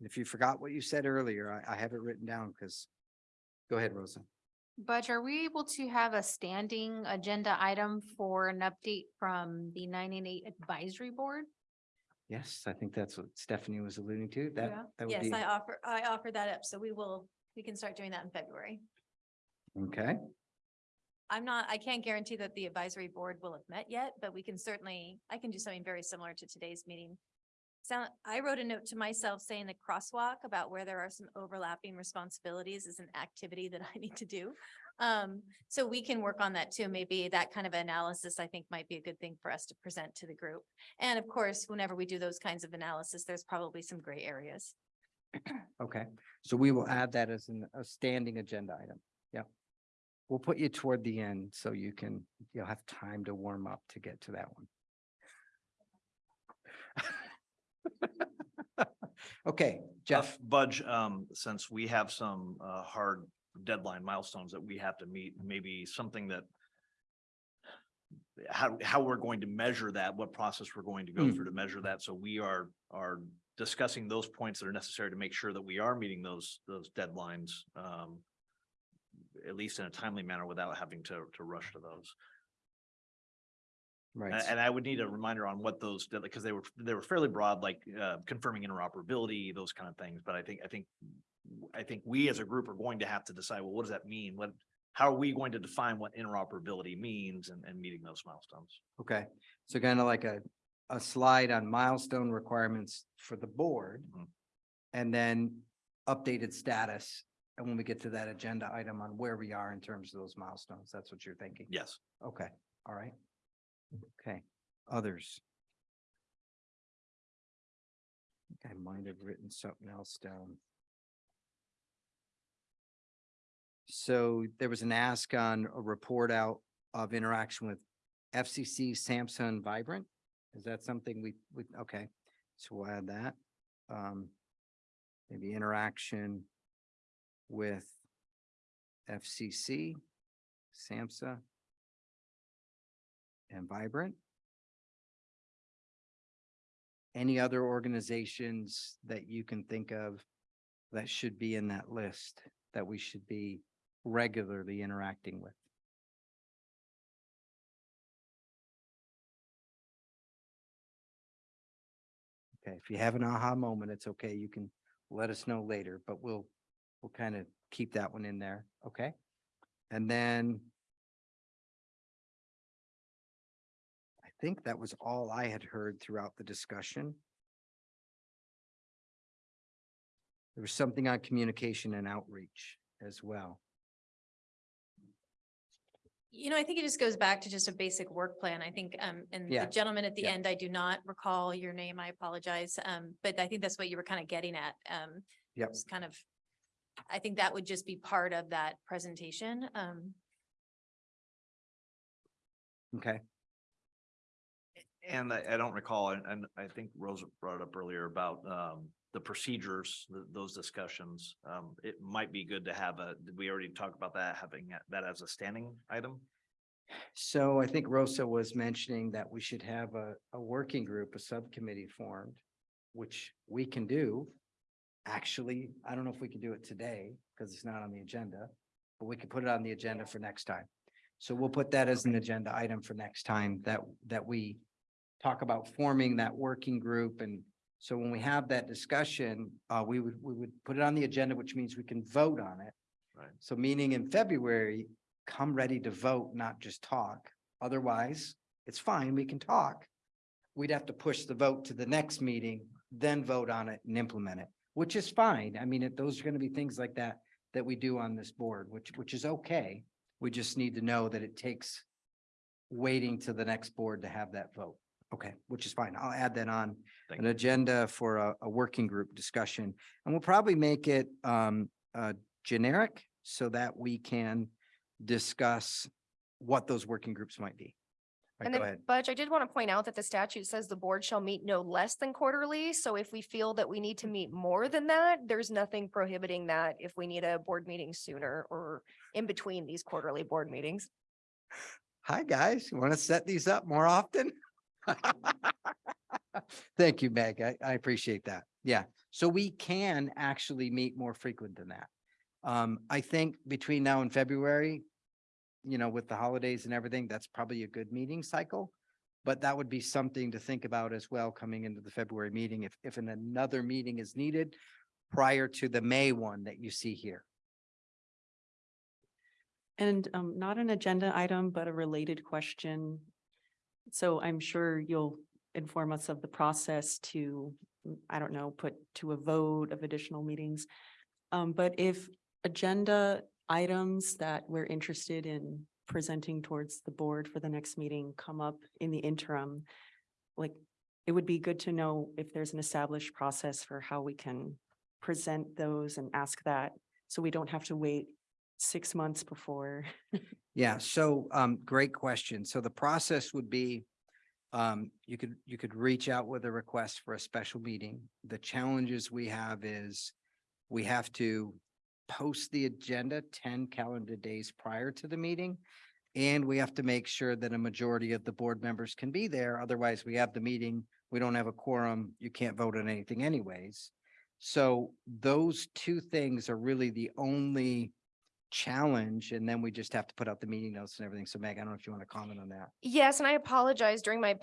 S1: If you forgot what you said earlier, I, I have it written down because, go ahead, Rosa.
S12: Budge, are we able to have a standing agenda item for an update from the nine and eight advisory board?
S1: Yes, I think that's what Stephanie was alluding to.
S12: Yeah.
S1: That, that would
S5: Yes,
S1: be,
S5: I offer, I offer that up. So we will, we can start doing that in February.
S1: okay,
S5: I'm not, I can't guarantee that the advisory board will have met yet, but we can certainly, I can do something very similar to today's meeting. So I wrote a note to myself saying the crosswalk about where there are some overlapping responsibilities is an activity that I need to do. Um, so we can work on that too. Maybe that kind of analysis I think might be a good thing for us to present to the group. And of course, whenever we do those kinds of analysis, there's probably some gray areas.
S1: okay. So we will add that as an, a standing agenda item. Yeah. We'll put you toward the end so you can, you'll have time to warm up to get to that one. Okay, Jeff.
S13: Uh, Budge, um, since we have some, uh, hard deadline milestones that we have to meet, maybe something that how, how we're going to measure that, what process we're going to go
S1: Mm.
S13: through to measure that. So we are, are discussing those points that are necessary to make sure that we are meeting those, those deadlines. Um, at least in a timely manner without having to, to rush to those.
S1: Right.
S13: And, and I would need a reminder on what those, because they were, they were fairly broad, like, uh, confirming interoperability, those kind of things. But I think, I think, I think we as a group are going to have to decide, well, what does that mean? What, how are we going to define what interoperability means and, and meeting those milestones?
S1: Okay, so kind of like a, a slide on milestone requirements for the board.
S13: Mhm.
S1: And then updated status. And when we get to that agenda item on where we are in terms of those milestones, that's what you're thinking?
S13: Yes.
S1: Okay, all right. Okay, others? I I might have written something else down. So there was an ask on a report out of interaction with FCC, SAMHSA, Vibrant. Is that something we, we, okay, so we'll add that. Um, maybe interaction with FCC, SAMHSA, and Vibrant. Any other organizations that you can think of that should be in that list that we should be regularly interacting with? Okay, if you have an aha moment, it's okay. You can let us know later, but we'll, we'll kind of keep that one in there, okay? And then think that was all I had heard throughout the discussion. There was something on communication and outreach as well.
S5: You know, I think it just goes back to just a basic work plan. I think, um, and
S1: Yeah.
S5: the gentleman at the
S1: Yeah.
S5: end, I do not recall your name. I apologize. Um, but I think that's what you were kind of getting at. Um,
S1: Yep.
S5: just kind of, I think that would just be part of that presentation. Um,
S1: Okay,
S13: And I, I don't recall, and, and I think Rosa brought up earlier about, um, the procedures, th- those discussions. Um, it might be good to have a, did we already talk about that, having that- that as a standing item?
S1: so I think Rosa was mentioning that we should have a, a working group, a subcommittee formed, which we can do. Actually, I don't know if we can do it today because it's not on the agenda, but we can put it on the agenda for next time. So we'll put that as an agenda item for next time that, that we talk about forming that working group. And so when we have that discussion, uh, we would, we would put it on the agenda, which means we can vote on it.
S13: Right.
S1: So meaning in February, come ready to vote, not just talk. Otherwise, it's fine, we can talk. We'd have to push the vote to the next meeting, then vote on it and implement it, which is fine. I mean, it- those are gonna be things like that that we do on this board, which, which is okay. We just need to know that it takes waiting to the next board to have that vote. Okay, which is fine. I'll add that on
S13: Thank
S1: an agenda for a, a working group discussion. And we'll probably make it, um, uh, generic so that we can discuss what those working groups might be. Right,
S3: And then. Budge, I did want to point out that the statute says the board shall meet no less than quarterly. So if we feel that we need to meet more than that, there's nothing prohibiting that if we need a board meeting sooner or in between these quarterly board meetings.
S1: Hi, guys. You want to set these up more often? Thank you, Meg. I, I appreciate that. Yeah, so we can actually meet more frequent than that. Um, I think between now and February, you know, with the holidays and everything, that's probably a good meeting cycle. But that would be something to think about as well coming into the February meeting if, if an- another meeting is needed prior to the May one that you see here.
S9: And um, not an agenda item, but a related question. So I'm sure you'll inform us of the process to, mm, I don't know, put to a vote of additional meetings. Um, but if agenda items that we're interested in presenting towards the board for the next meeting come up in the interim, like, it would be good to know if there's an established process for how we can present those and ask that, so we don't have to wait six months before.
S1: Yeah, so um, great question. So the process would be um, you could, you could reach out with a request for a special meeting. The challenges we have is we have to post the agenda ten calendar days prior to the meeting. And we have to make sure that a majority of the board members can be there. Otherwise, we have the meeting, we don't have a quorum, you can't vote on anything anyways. So those two things are really the only challenge and then we just have to put out the meeting notes and everything. So Meg, I don't know if you want to comment on that.
S3: Yes, and I apologize during my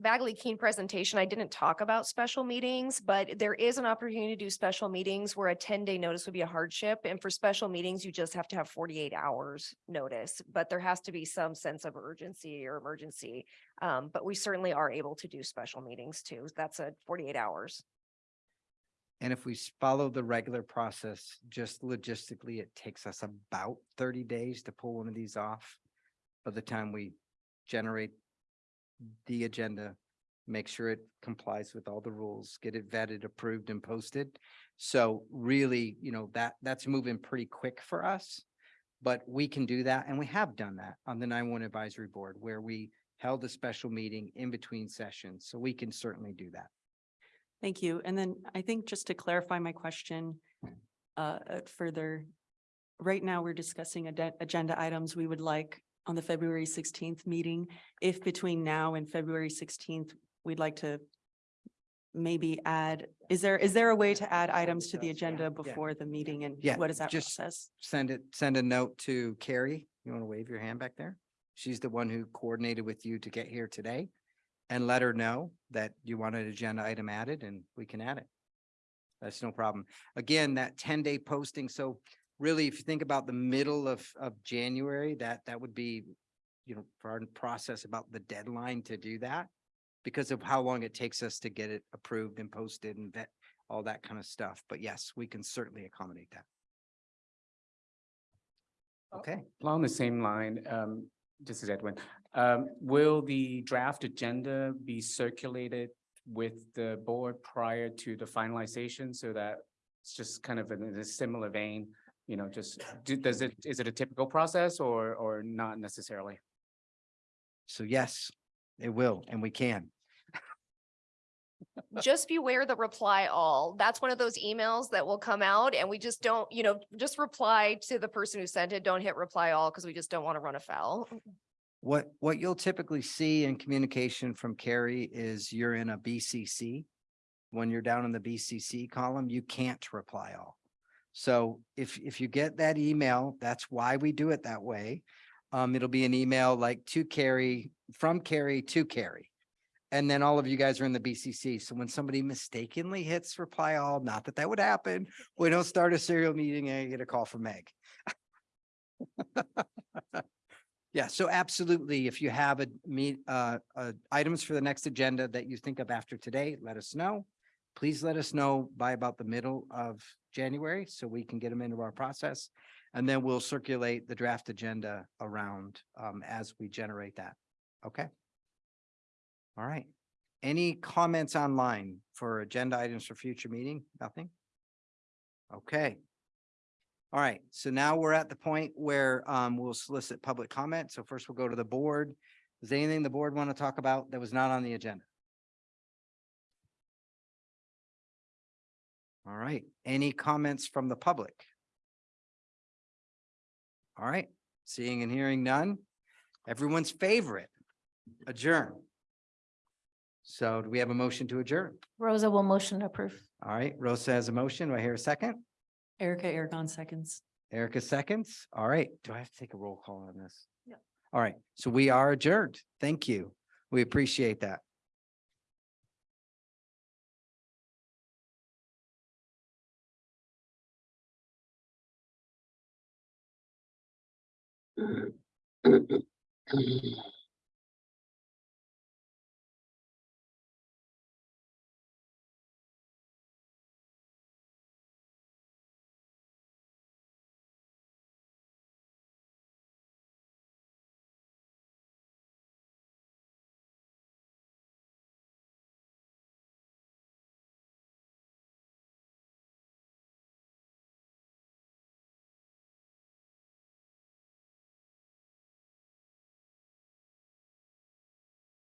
S3: Bagley Keene presentation, I didn't talk about special meetings, but there is an opportunity to do special meetings where a ten day notice would be a hardship. And for special meetings, you just have to have forty-eight hours notice, but there has to be some sense of urgency or emergency. Um, but we certainly are able to do special meetings too. That's a forty-eight hours.
S1: And if we follow the regular process, just logistically, it takes us about thirty days to pull one of these off. By the time we generate the agenda, make sure it complies with all the rules, get it vetted, approved and posted. So really, you know, that, that's moving pretty quick for us. But we can do that, and we have done that on the nine one advisory board where we held a special meeting in between sessions, so we can certainly do that.
S9: Thank you. And then I think just to clarify my question uh, uh, further, right now we're discussing agenda items we would like on the February sixteenth meeting. If between now and February sixteenth, we'd like to maybe add, is there, is there a way to add items to the agenda before the meeting and
S1: Yeah,
S9: what is that
S1: just
S9: process?
S1: Send it, send a note to Carrie. You want to wave your hand back there? She's the one who coordinated with you to get here today. And let her know that you want an agenda item added and we can add it. That's no problem. Again, that ten day posting, so really, if you think about the middle of, of January, that, that would be, you know, for our process about the deadline to do that. Because of how long it takes us to get it approved and posted and vet, all that kind of stuff. But yes, we can certainly accommodate that. Okay.
S10: Along the same line, um, this is Edwin. Um, will the draft agenda be circulated with the board prior to the finalization so that it's just kind of in a similar vein? You know, just, do- does it, is it a typical process or, or not necessarily?
S1: So yes, it will, and we can.
S3: Just beware the reply all. That's one of those emails that will come out and we just don't, you know, just reply to the person who sent it. Don't hit reply all because we just don't want to run afoul.
S1: What, what you'll typically see in communication from Carrie is you're in a BCC. When you're down in the BCC column, you can't reply all. So if, if you get that email, that's why we do it that way. Um, it'll be an email like to Carrie, from Carrie to Carrie. And then all of you guys are in the BCC. So when somebody mistakenly hits reply all, not that that would happen, we don't start a serial meeting and get a call from Meg. Yeah, so absolutely, if you have a meet, uh, uh, items for the next agenda that you think of after today, let us know. Please let us know by about the middle of January so we can get them into our process. And then we'll circulate the draft agenda around, um, as we generate that. Okay? All right. Any comments online for agenda items for future meeting? Nothing? Okay. All right, so now we're at the point where um we'll solicit public comment. So first we'll go to the board. Is there anything the board want to talk about that was not on the agenda? All right, any comments from the public? All right, seeing and hearing none. Everyone's favorite, adjourn. So do we have a motion to adjourn?
S12: Rosa will motion to approve.
S1: All right, Rosa has a motion. Do I hear a second?
S9: Erica Aragon seconds.
S1: Erica seconds. All right. Do I have to take a roll call on this? Yeah. All right. So we are adjourned. Thank you. We appreciate that.